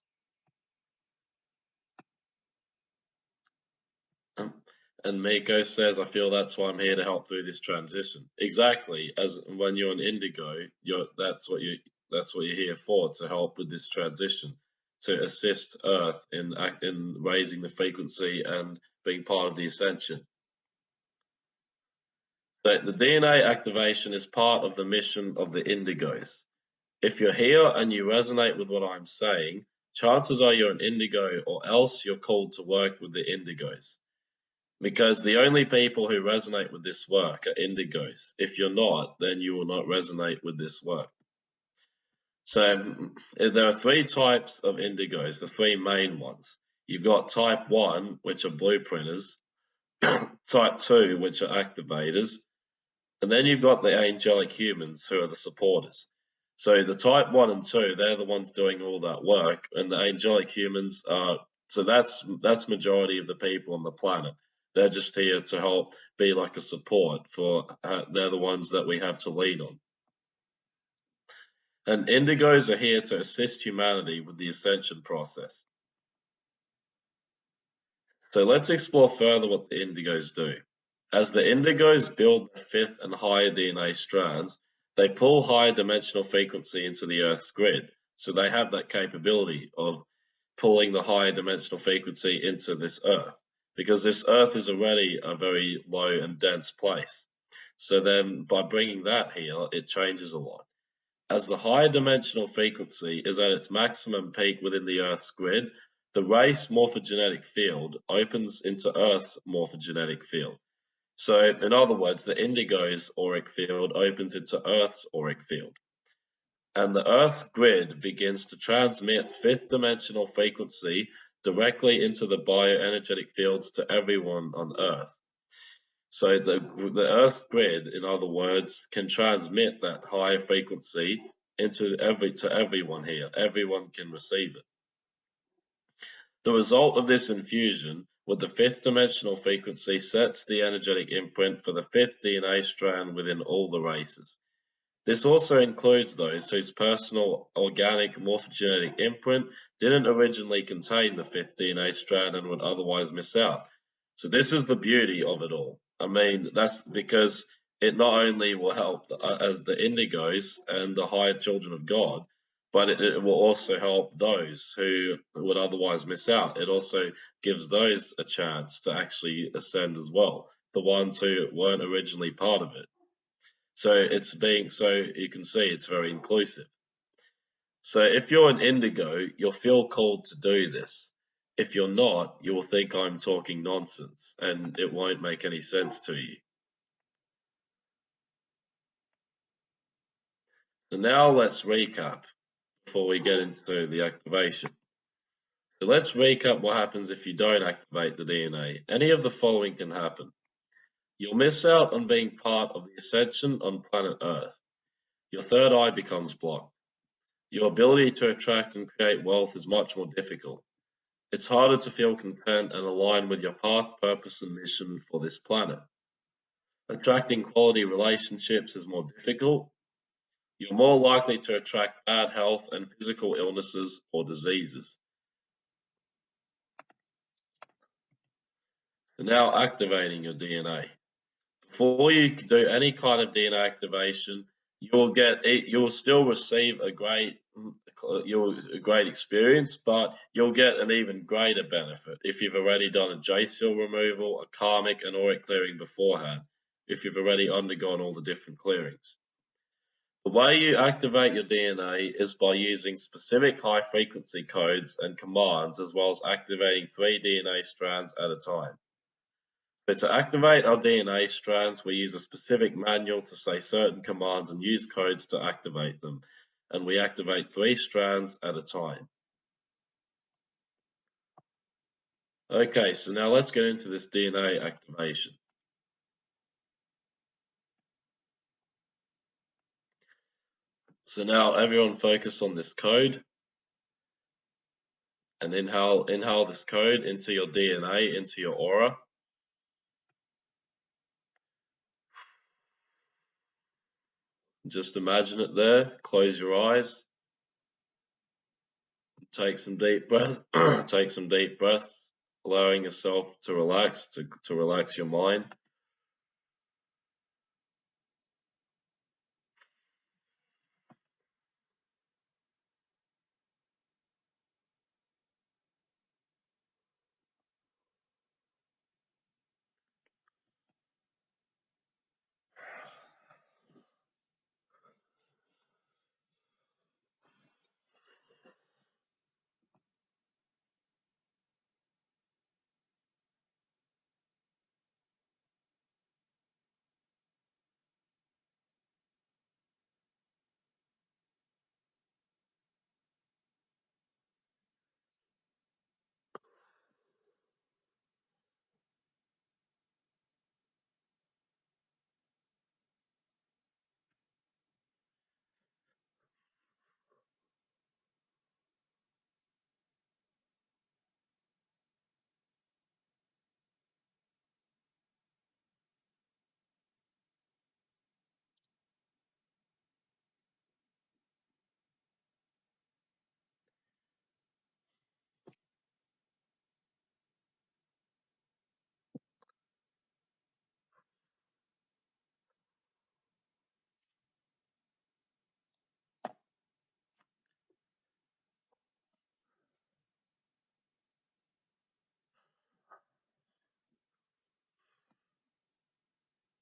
And Miko says, I feel that's why I'm here to help through this transition. Exactly. As when you're an indigo, you're that's what you that's what you're here for, to help with this transition, to assist Earth in in raising the frequency and being part of the ascension. That the DNA activation is part of the mission of the Indigos. If you're here and you resonate with what I'm saying, chances are you're an Indigo or else you're called to work with the Indigos. Because the only people who resonate with this work are Indigos. If you're not, then you will not resonate with this work. So there are three types of indigos, the three main ones. You've got type 1, which are blueprinters, type 2, which are activators, and then you've got the angelic humans who are the supporters. So the type one and two, they're the ones doing all that work, and the angelic humans are. So that's that's majority of the people on the planet. They're just here to help be like a support for. Uh, they're the ones that we have to lean on. And indigos are here to assist humanity with the ascension process. So let's explore further what the indigos do. As the indigos build the fifth and higher DNA strands, they pull higher dimensional frequency into the Earth's grid. So they have that capability of pulling the higher dimensional frequency into this Earth because this Earth is already a very low and dense place. So then by bringing that here, it changes a lot. As the higher dimensional frequency is at its maximum peak within the Earth's grid, the race morphogenetic field opens into Earth's morphogenetic field. So in other words, the indigo's auric field opens into Earth's auric field. And the Earth's grid begins to transmit fifth dimensional frequency directly into the bioenergetic fields to everyone on Earth. So the, the Earth's grid, in other words, can transmit that higher frequency into every to everyone here. Everyone can receive it. The result of this infusion with the fifth dimensional frequency sets the energetic imprint for the fifth DNA strand within all the races. This also includes those whose personal organic morphogenetic imprint didn't originally contain the fifth DNA strand and would otherwise miss out. So this is the beauty of it all. I mean, that's because it not only will help uh, as the indigos and the higher children of God, but it, it, will also help those who would otherwise miss out. It also gives those a chance to actually ascend as well, the ones who weren't originally part of it. So it's being so you can see it's very inclusive. So if you're an indigo, you'll feel called to do this. If you're not, you will think I'm talking nonsense and it won't make any sense to you. So now let's recap before we get into the activation. So let's recap what happens if you don't activate the DNA. Any of the following can happen. You'll miss out on being part of the ascension on planet Earth. Your third eye becomes blocked. Your ability to attract and create wealth is much more difficult. It's harder to feel content and align with your path, purpose, and mission for this planet. Attracting quality relationships is more difficult. You're more likely to attract bad health and physical illnesses or diseases. Now activating your DNA. Before you do any kind of DNA activation, you'll get you'll still receive a great you'll a great experience, but you'll get an even greater benefit if you've already done a J seal removal, a karmic and auric clearing beforehand, if you've already undergone all the different clearings. The way you activate your DNA is by using specific high frequency codes and commands as well as activating three DNA strands at a time. But to activate our DNA strands, we use a specific manual to say certain commands and use codes to activate them. And we activate three strands at a time. Okay, so now let's get into this DNA activation. So now everyone focus on this code and inhale, inhale this code into your DNA, into your aura. Just imagine it there. Close your eyes. Take some deep breath. Take some deep breaths, allowing yourself to relax, to, to relax your mind.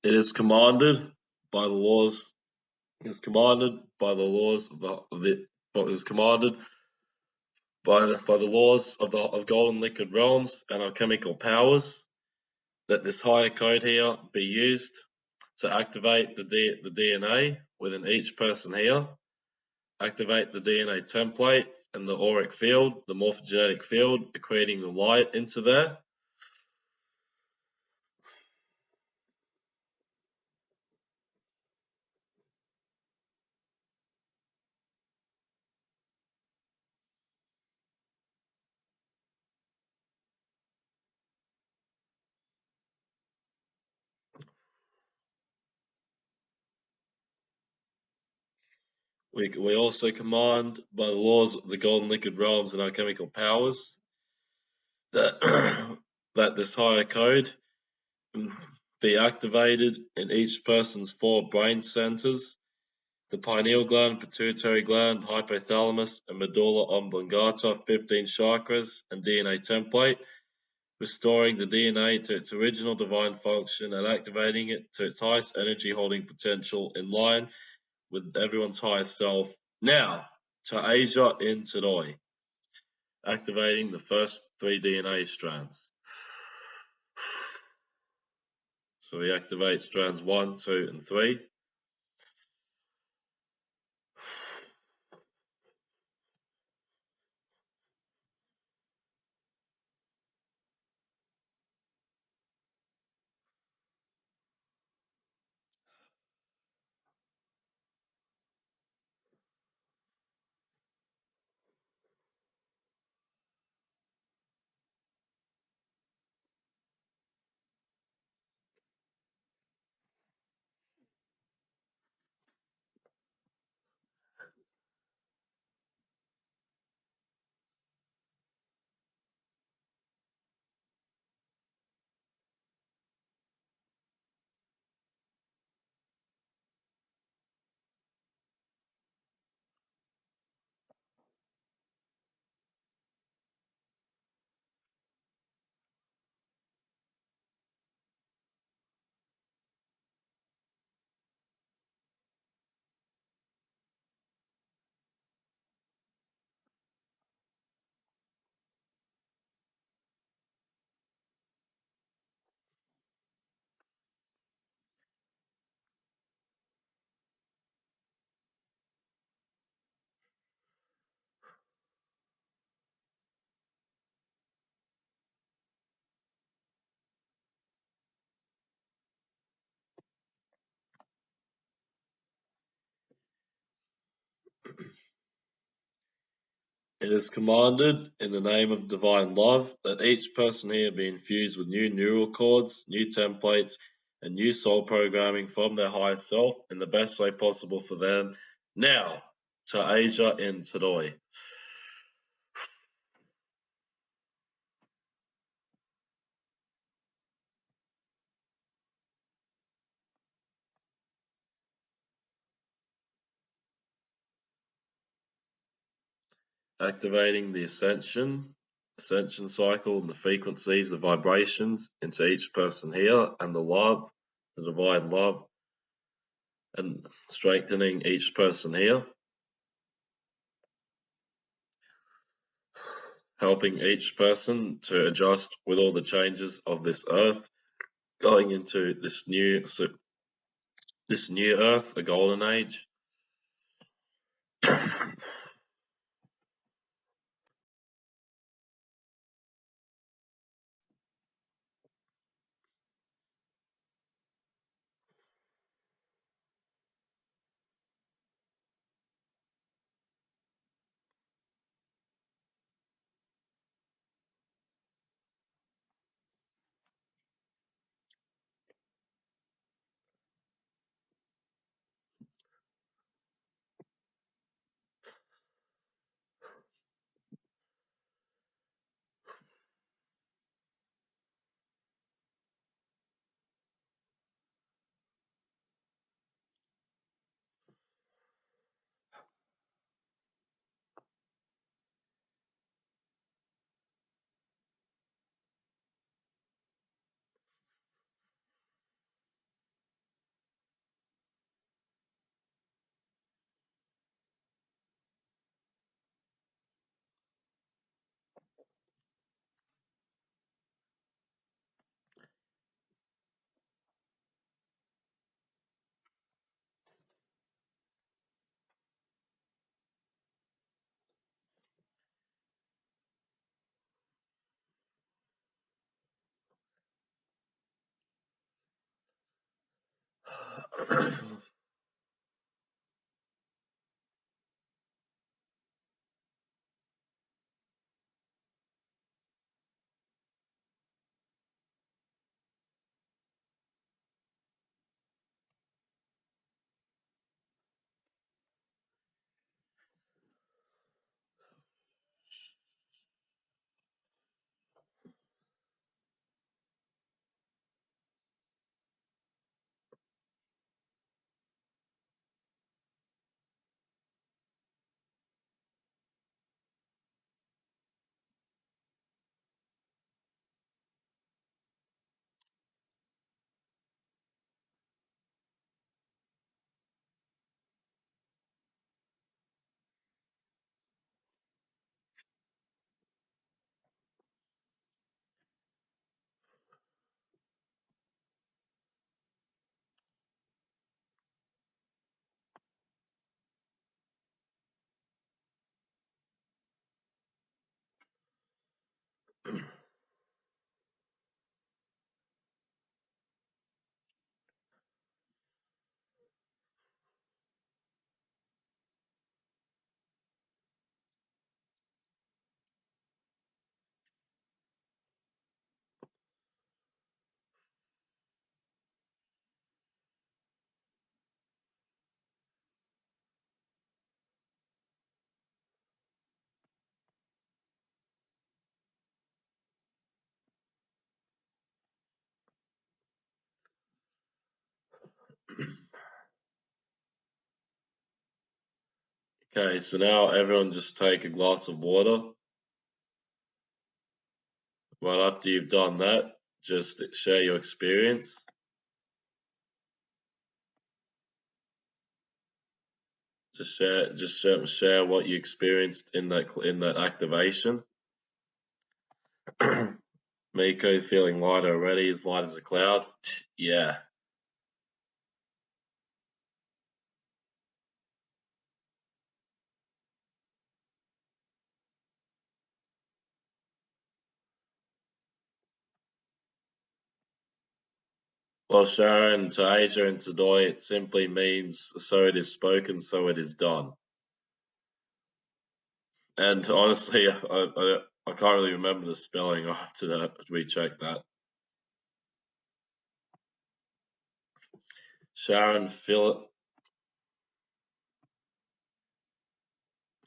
It is commanded by the laws. Is commanded by the laws of the, of the is commanded by the, by the laws of the of golden liquid realms and alchemical powers that this higher code here be used to activate the D, the DNA within each person here. Activate the DNA template and the auric field, the morphogenetic field, equating the light into there. We, we also command by the laws of the golden liquid realms and alchemical powers that that this higher code be activated in each person's four brain centers the pineal gland, pituitary gland, hypothalamus, and medulla oblongata, 15 chakras, and DNA template, restoring the DNA to its original divine function and activating it to its highest energy holding potential in line with everyone's highest self. Now, to Asia in Tadoi, activating the first three DNA strands. So we activate strands 1, 2, and 3. It is commanded in the name of divine love that each person here be infused with new neural cords, new templates, and new soul programming from their higher self in the best way possible for them. Now, to Asia in Tadoi. Activating the ascension ascension cycle and the frequencies, the vibrations into each person here and the love, the divine love, and strengthening each person here. Helping each person to adjust with all the changes of this earth, going into this new this new earth, a golden age. どうぞ。Okay, so now everyone just take a glass of water. Right after you've done that, just share your experience. Just share, just share, share what you experienced in that in that activation. Miko feeling lighter already, as light as a cloud. Yeah. Well, Sharon, to Asia and to Doi, it simply means so it is spoken, so it is done. And honestly, I, I, I can't really remember the spelling. I have to recheck that. Sharon, fill,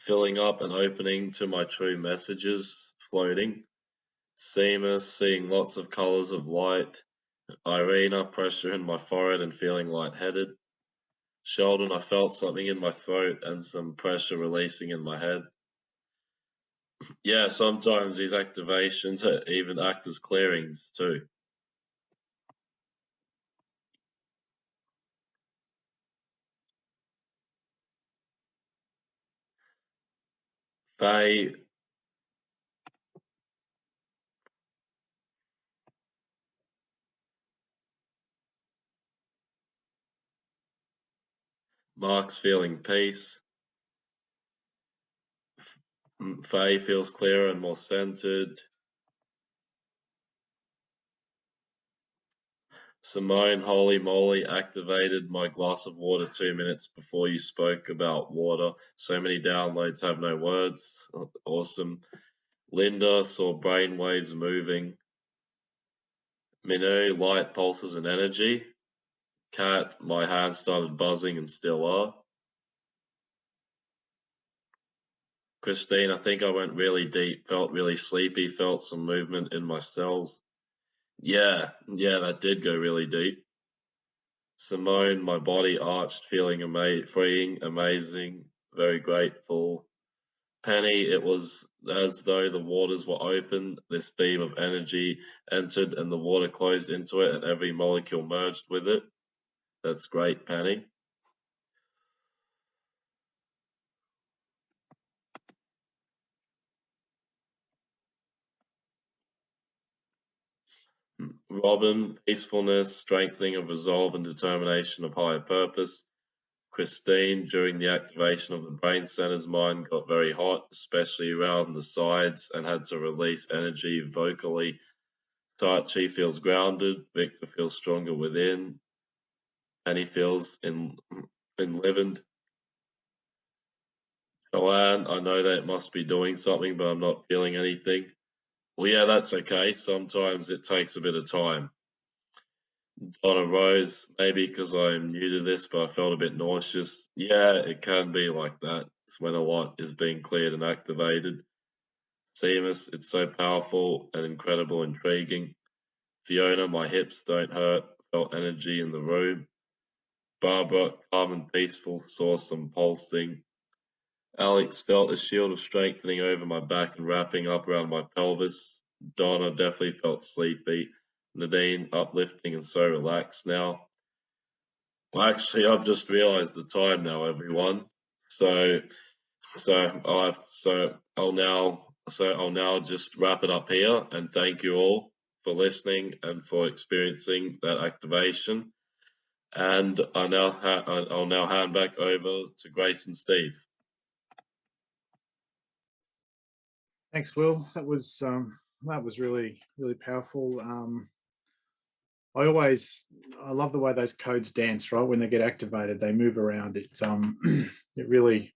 filling up and opening to my true messages, floating. Seamus, seeing lots of colors of light. Irina, pressure in my forehead and feeling lightheaded. Sheldon, I felt something in my throat and some pressure releasing in my head. Yeah, sometimes these activations even act as clearings too. Faye Mark's feeling peace. Faye feels clearer and more centered. Simone, holy moly, activated my glass of water two minutes before you spoke about water. So many downloads have no words. Awesome. Linda saw brain waves moving. Minu, light pulses and energy. Cat, my hands started buzzing and still are. Christine, I think I went really deep, felt really sleepy, felt some movement in my cells. Yeah, yeah, that did go really deep. Simone, my body arched, feeling ama- freeing, amazing, very grateful. Penny, it was as though the waters were open. This beam of energy entered and the water closed into it, and every molecule merged with it. That's great, Penny. Robin, peacefulness, strengthening of resolve and determination of higher purpose. Christine, during the activation of the brain centers, mind got very hot, especially around the sides, and had to release energy vocally. Tai Chi feels grounded. Victor feels stronger within. Annie feels in enlivened. Joanne, I know that it must be doing something, but I'm not feeling anything. Well, yeah, that's okay. Sometimes it takes a bit of time. Donna Rose, maybe because I'm new to this, but I felt a bit nauseous. Yeah, it can be like that. It's when a lot is being cleared and activated. Seamus, it's so powerful and incredible, intriguing. Fiona, my hips don't hurt. Felt energy in the room. Barbara, calm and peaceful, saw some pulsing. Alex felt a shield of strengthening over my back and wrapping up around my pelvis. Donna definitely felt sleepy. Nadine uplifting and so relaxed now. Well, actually, I've just realised the time now, everyone. So, so have, so I'll now so I'll now just wrap it up here and thank you all for listening and for experiencing that activation. And I now I'll now hand back over to Grace and Steve. Thanks, Will. That was um, that was really really powerful. Um, I always I love the way those codes dance. Right when they get activated, they move around. It um, it really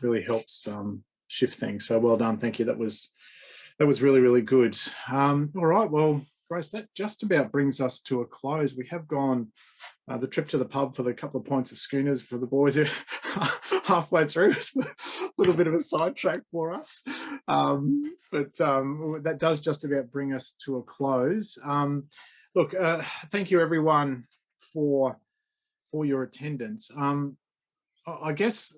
really helps um, shift things. So well done. Thank you. That was that was really really good. Um, all right. Well, Grace, that just about brings us to a close. We have gone uh, the trip to the pub for the couple of points of schooners for the boys halfway through. A little bit of a sidetrack for us. Um, but um, that does just about bring us to a close. Um, look, uh, thank you everyone for for your attendance. Um, I guess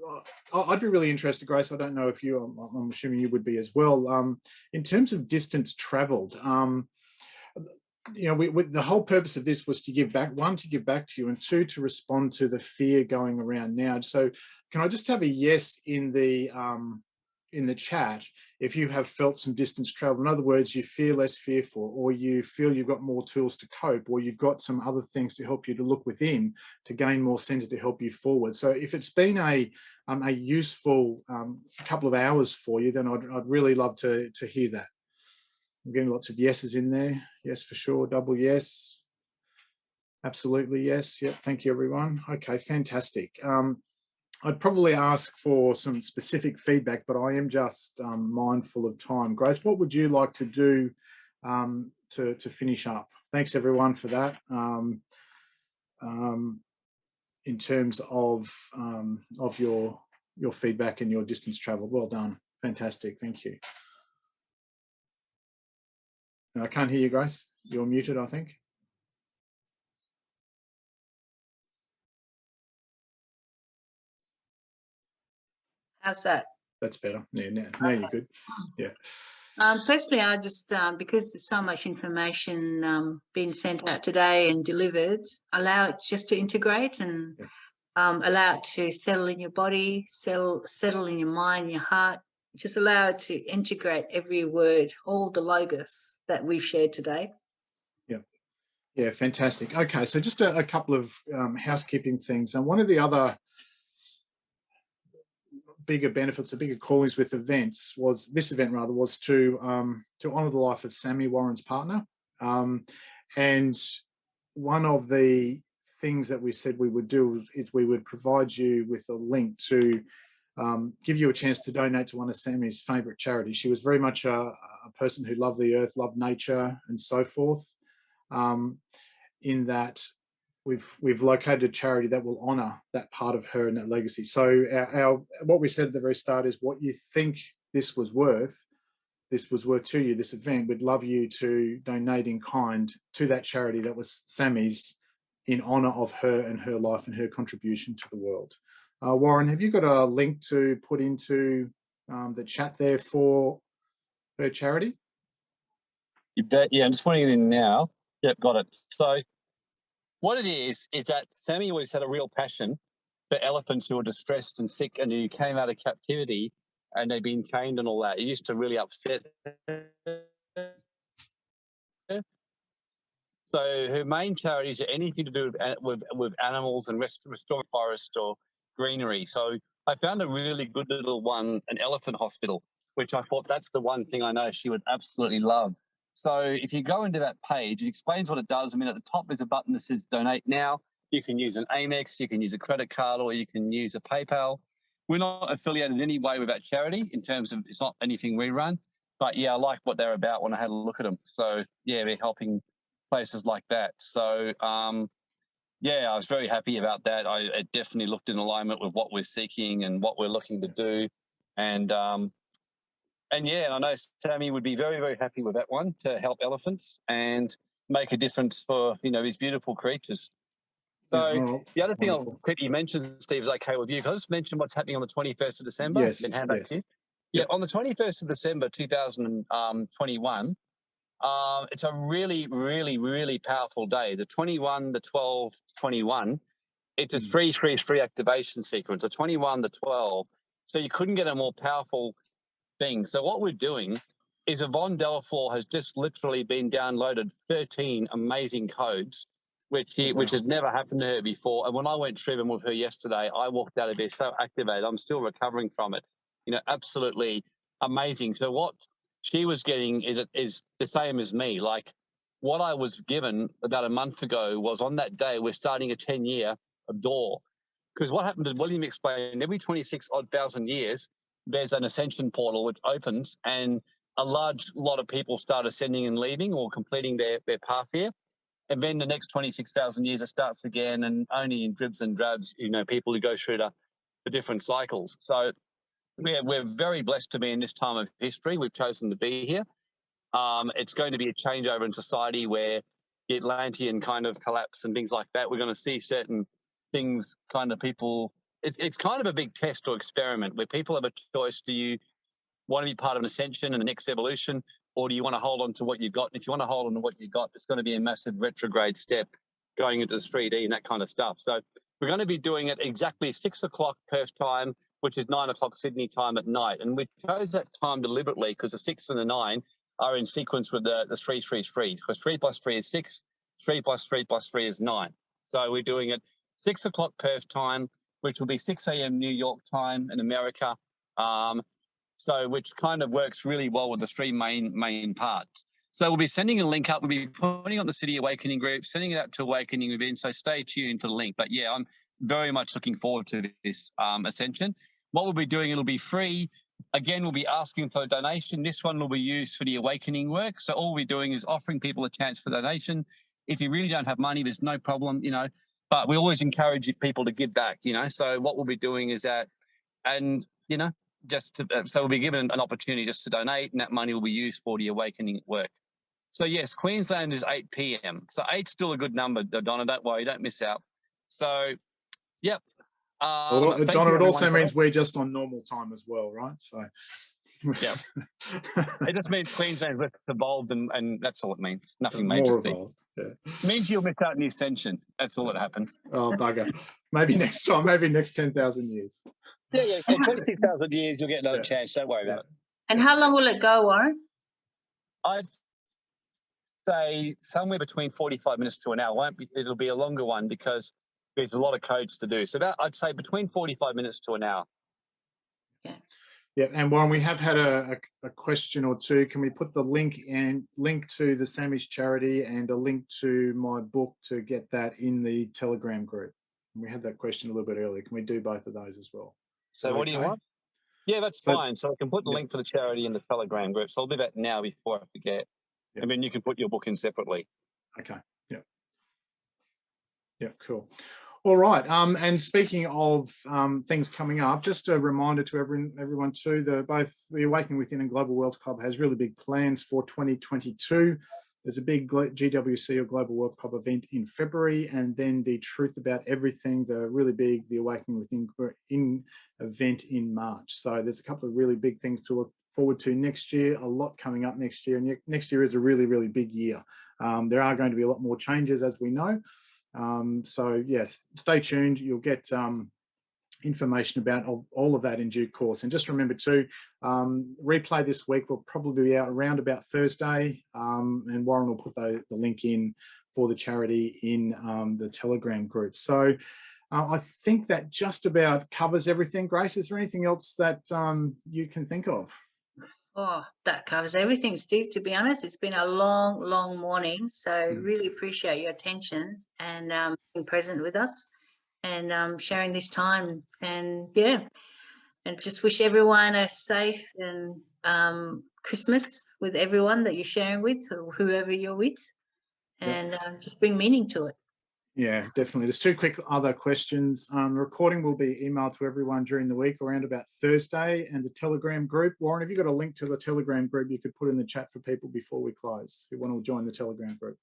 uh, I'd be really interested, Grace. I don't know if you, I'm, I'm assuming you would be as well. Um, in terms of distance traveled, um, you know, we, we, the whole purpose of this was to give back, one, to give back to you, and two, to respond to the fear going around now. So can I just have a yes in the um, in the chat if you have felt some distance travel? In other words, you feel less fearful, or you feel you've got more tools to cope, or you've got some other things to help you to look within to gain more center to help you forward. So if it's been a um, a useful um, couple of hours for you, then I'd, I'd really love to, to hear that. I'm getting lots of yeses in there. Yes, for sure. Double yes. Absolutely yes. Yep. Thank you, everyone. Okay, fantastic. Um, I'd probably ask for some specific feedback, but I am just um, mindful of time. Grace, what would you like to do um, to, to finish up? Thanks, everyone, for that. Um, um in terms of um, of your your feedback and your distance travel, well done. Fantastic. Thank you. I can't hear you, Grace. You're muted, I think. How's that? That's better. Yeah, now, now okay. you're good. Yeah. Um, personally, I just, um, because there's so much information um, being sent out today and delivered, allow it just to integrate and yeah. um, allow it to settle in your body, settle, settle in your mind, your heart, just allow it to integrate every word, all the logos that we've shared today. Yeah, yeah, fantastic. Okay, so just a, a couple of um, housekeeping things. And one of the other bigger benefits, the bigger callings with events was this event rather was to um, to honour the life of Sammy Warren's partner. Um, and one of the things that we said we would do is we would provide you with a link to um, give you a chance to donate to one of Sammy's favourite charities. She was very much a, a, person who loved the earth, loved nature and so forth. Um, in that we've we've located a charity that will honour that part of her and that legacy. So our, our, what we said at the very start is what you think this was worth, this was worth to you, this event, we'd love you to donate in kind to that charity that was Sammy's in honour of her and her life and her contribution to the world. Uh, Warren, have you got a link to put into um, the chat there for her charity? You bet. Yeah, I'm just putting it in now. Yep, got it. So what it is, is that Sammy always had a real passion for elephants who were distressed and sick and who came out of captivity and they'd been chained and all that. It used to really upset So her main charities are anything to do with, with, with animals and rest, restoring forest or greenery. So I found a really good little one, an elephant hospital, which I thought that's the one thing I know she would absolutely love. So if you go into that page, it explains what it does. I mean, at the top is a button that says donate now. You can use an Amex, you can use a credit card, or you can use a PayPal. We're not affiliated in any way with that charity in terms of it's not anything we run. But yeah, I like what they're about when I had a look at them. So yeah, they're helping places like that. So um, yeah, I was very happy about that. I it definitely looked in alignment with what we're seeking and what we're looking to do. And um, and yeah, I know Sammy would be very, very happy with that one to help elephants and make a difference for you know these beautiful creatures. So the other thing I'll quickly mention, Steve, is okay with you. Can I just mention what's happening on the 21st of December? Yes, Then hand yes. Yeah, on the 21st of December 2021, uh, it's a really, really, really powerful day. The 21, the 12, 21, it's a Mm. 333 activation sequence, a 21, the 12. So you couldn't get a more powerful thing. So what we're doing is Yvonne Delafleur has just literally been downloaded 13 amazing codes, which he, which has never happened to her before. And when I went through them with her yesterday, I walked out of there so activated. I'm still recovering from it. You know, absolutely amazing. So what she was getting is is the same as me. Like what I was given about a month ago was on that day we're starting a 10 year of door. Because what happened, as William explained, every 26 odd thousand years, there's an ascension portal which opens and a large lot of people start ascending and leaving or completing their, their path here. And then the next 26,000 years, it starts again and only in dribs and drabs, you know, people who go through the, the different cycles. So we're, we're very blessed to be in this time of history. We've chosen to be here. Um, it's going to be a changeover in society where the Atlantean kind of collapse and things like that. We're going to see certain things kind of people it's, it's kind of a big test or experiment where people have a choice do you want to be part of an ascension and the next evolution or do you want to hold on to what you've got and if you want to hold on to what you've got it's going to be a massive retrograde step going into this 3d and that kind of stuff so we're going to be doing it exactly six o'clock perth time which is nine o'clock sydney time at night and we chose that time deliberately because the six and the nine are in sequence with the, the three three three because three plus three is six three plus three plus three is nine so we're doing it six o'clock Perth time, which will be 6 a.m. New York time in America. Um, so which kind of works really well with the three main main parts. So we'll be sending a link up. We'll be putting on the City Awakening group, sending it out to Awakening events. So stay tuned for the link. But yeah, I'm very much looking forward to this um, ascension. What we'll be doing, it'll be free. Again, we'll be asking for a donation. This one will be used for the awakening work. So all we're doing is offering people a chance for donation. If you really don't have money, there's no problem. You know, but we always encourage people to give back, you know. So what we'll be doing is that, and you know, just to, uh, so we'll be given an opportunity just to donate, and that money will be used for the awakening work. So yes, Queensland is 8 p.m. So eight's still a good number, Donna. Don't worry, don't miss out. So, yep. Um, Well, Donna, you it also everyone for means we're just on normal time as well, right? So. Yeah. It just means Queensland's less evolved, and, and that's all it means. Nothing More major. Steve. evolved. Yeah. It means you'll miss out on the ascension. That's all that happens. Oh bugger. Maybe next time. Maybe next ten thousand years. Yeah, yeah. So 26,000 years, you'll get another Yeah. chance. Don't worry about it. And how long will it go, Warren? I'd say somewhere between 45 minutes to an hour. Won't be, it'll be a longer one because there's a lot of codes to do. So about, I'd say between 45 minutes to an hour. Yeah, Yeah, and Warren, we have had a, a, a question or two. Can we put the link and link to the Sammy's charity and a link to my book to get that in the Telegram group? We had that question a little bit earlier. Can we do both of those as well? So that what do you want? Yeah, that's So- fine. So I can put the Yeah. link for the charity in the Telegram group. So I'll do that now before I forget. Yeah. And then you can put your book in separately. Okay. Yeah. Yeah. Cool. All right. Um, and speaking of um, things coming up, just a reminder to everyone, everyone too, the both the Awakening Within and Global Wealth Club has really big plans for 2022. There's a big GWC or Global Wealth Club event in February, and then the Truth About Everything, the really big the Awakening Within in event in March. So there's a couple of really big things to look forward to next year. A lot coming up next year. And Next year is a really really big year. Um, there are going to be a lot more changes, as we know. Um, so yes, stay tuned. You'll get um, information about all, of that in due course. And just remember too, um, replay this week will probably be out around about Thursday, um, and Warren will put the, the link in for the charity in um, the Telegram group. So uh, I think that just about covers everything. Grace, is there anything else that um, you can think of? Oh, that covers everything, Steve. To be honest, it's been a long, long morning. So Mm. really appreciate your attention and um, being present with us and um, sharing this time. And yeah, and just wish everyone a safe and um, Christmas with everyone that you're sharing with or whoever you're with, Yeah. and um, just bring meaning to it. Yeah, definitely. There's two quick other questions. Um, the recording will be emailed to everyone during the week around about Thursday and the Telegram group. Warren, have you got a link to the Telegram group you could put in the chat for people before we close who want to join the Telegram group?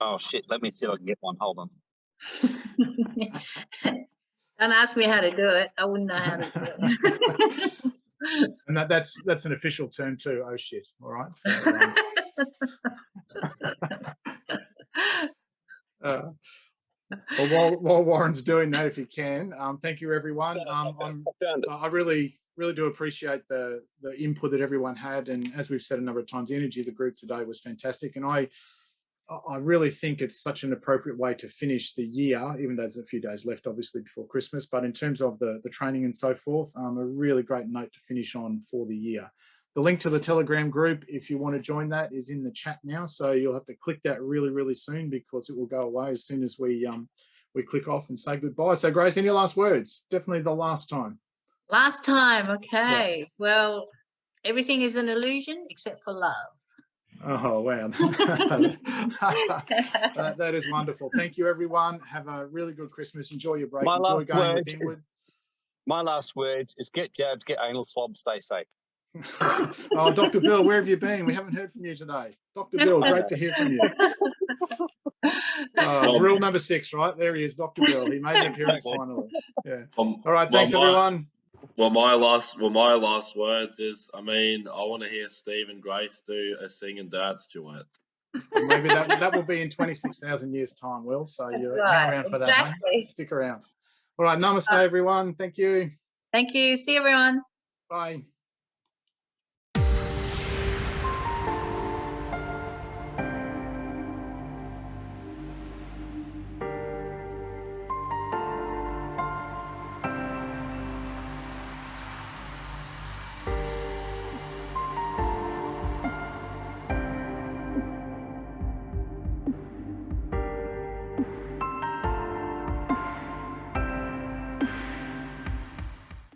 Oh shit! Let me see if I can get one. Hold on. Don't ask me how to do it. I wouldn't know how to do it. And that, that's that's an official term too. Oh shit! All right. So, um, uh, well, while, while Warren's doing that, if he can, um, thank you everyone. Um, I'm I found it. I really, really do appreciate the the input that everyone had, and as we've said a number of times, the energy of the group today was fantastic, and I, I- I really think it's such an appropriate way to finish the year, even though there's a few days left, obviously before Christmas. But in terms of the the training and so forth, um, a really great note to finish on for the year. The link to the Telegram group, if you want to join that, is in the chat now. So you'll have to click that really, really soon because it will go away as soon as we um we click off and say goodbye. So Grace, any last words? Definitely the last time. Last time, okay. Well, everything is an illusion except for love. Oh wow, that, that is wonderful. Thank you, everyone. Have a really good Christmas. Enjoy your break. My Enjoy last going word is- My last words is get jabbed, get anal swab, stay safe. oh, Dr. Bill, where have you been? We haven't heard from you today. Dr. Bill, great to hear from you. Uh, rule number six, right? There he is, Dr. Bill. He made an appearance Exactly. finally. Yeah. Um, All right, Well, thanks my- everyone. well, my last well, my last words is, I mean, I want to hear Steve and Grace do a sing and dance duet. Maybe that, that will be in 26,000 years time, Will. So That's you're right, around for that. huh? exactly. Stick around. All right, namaste, everyone. Thank you. Thank you. See everyone. Bye.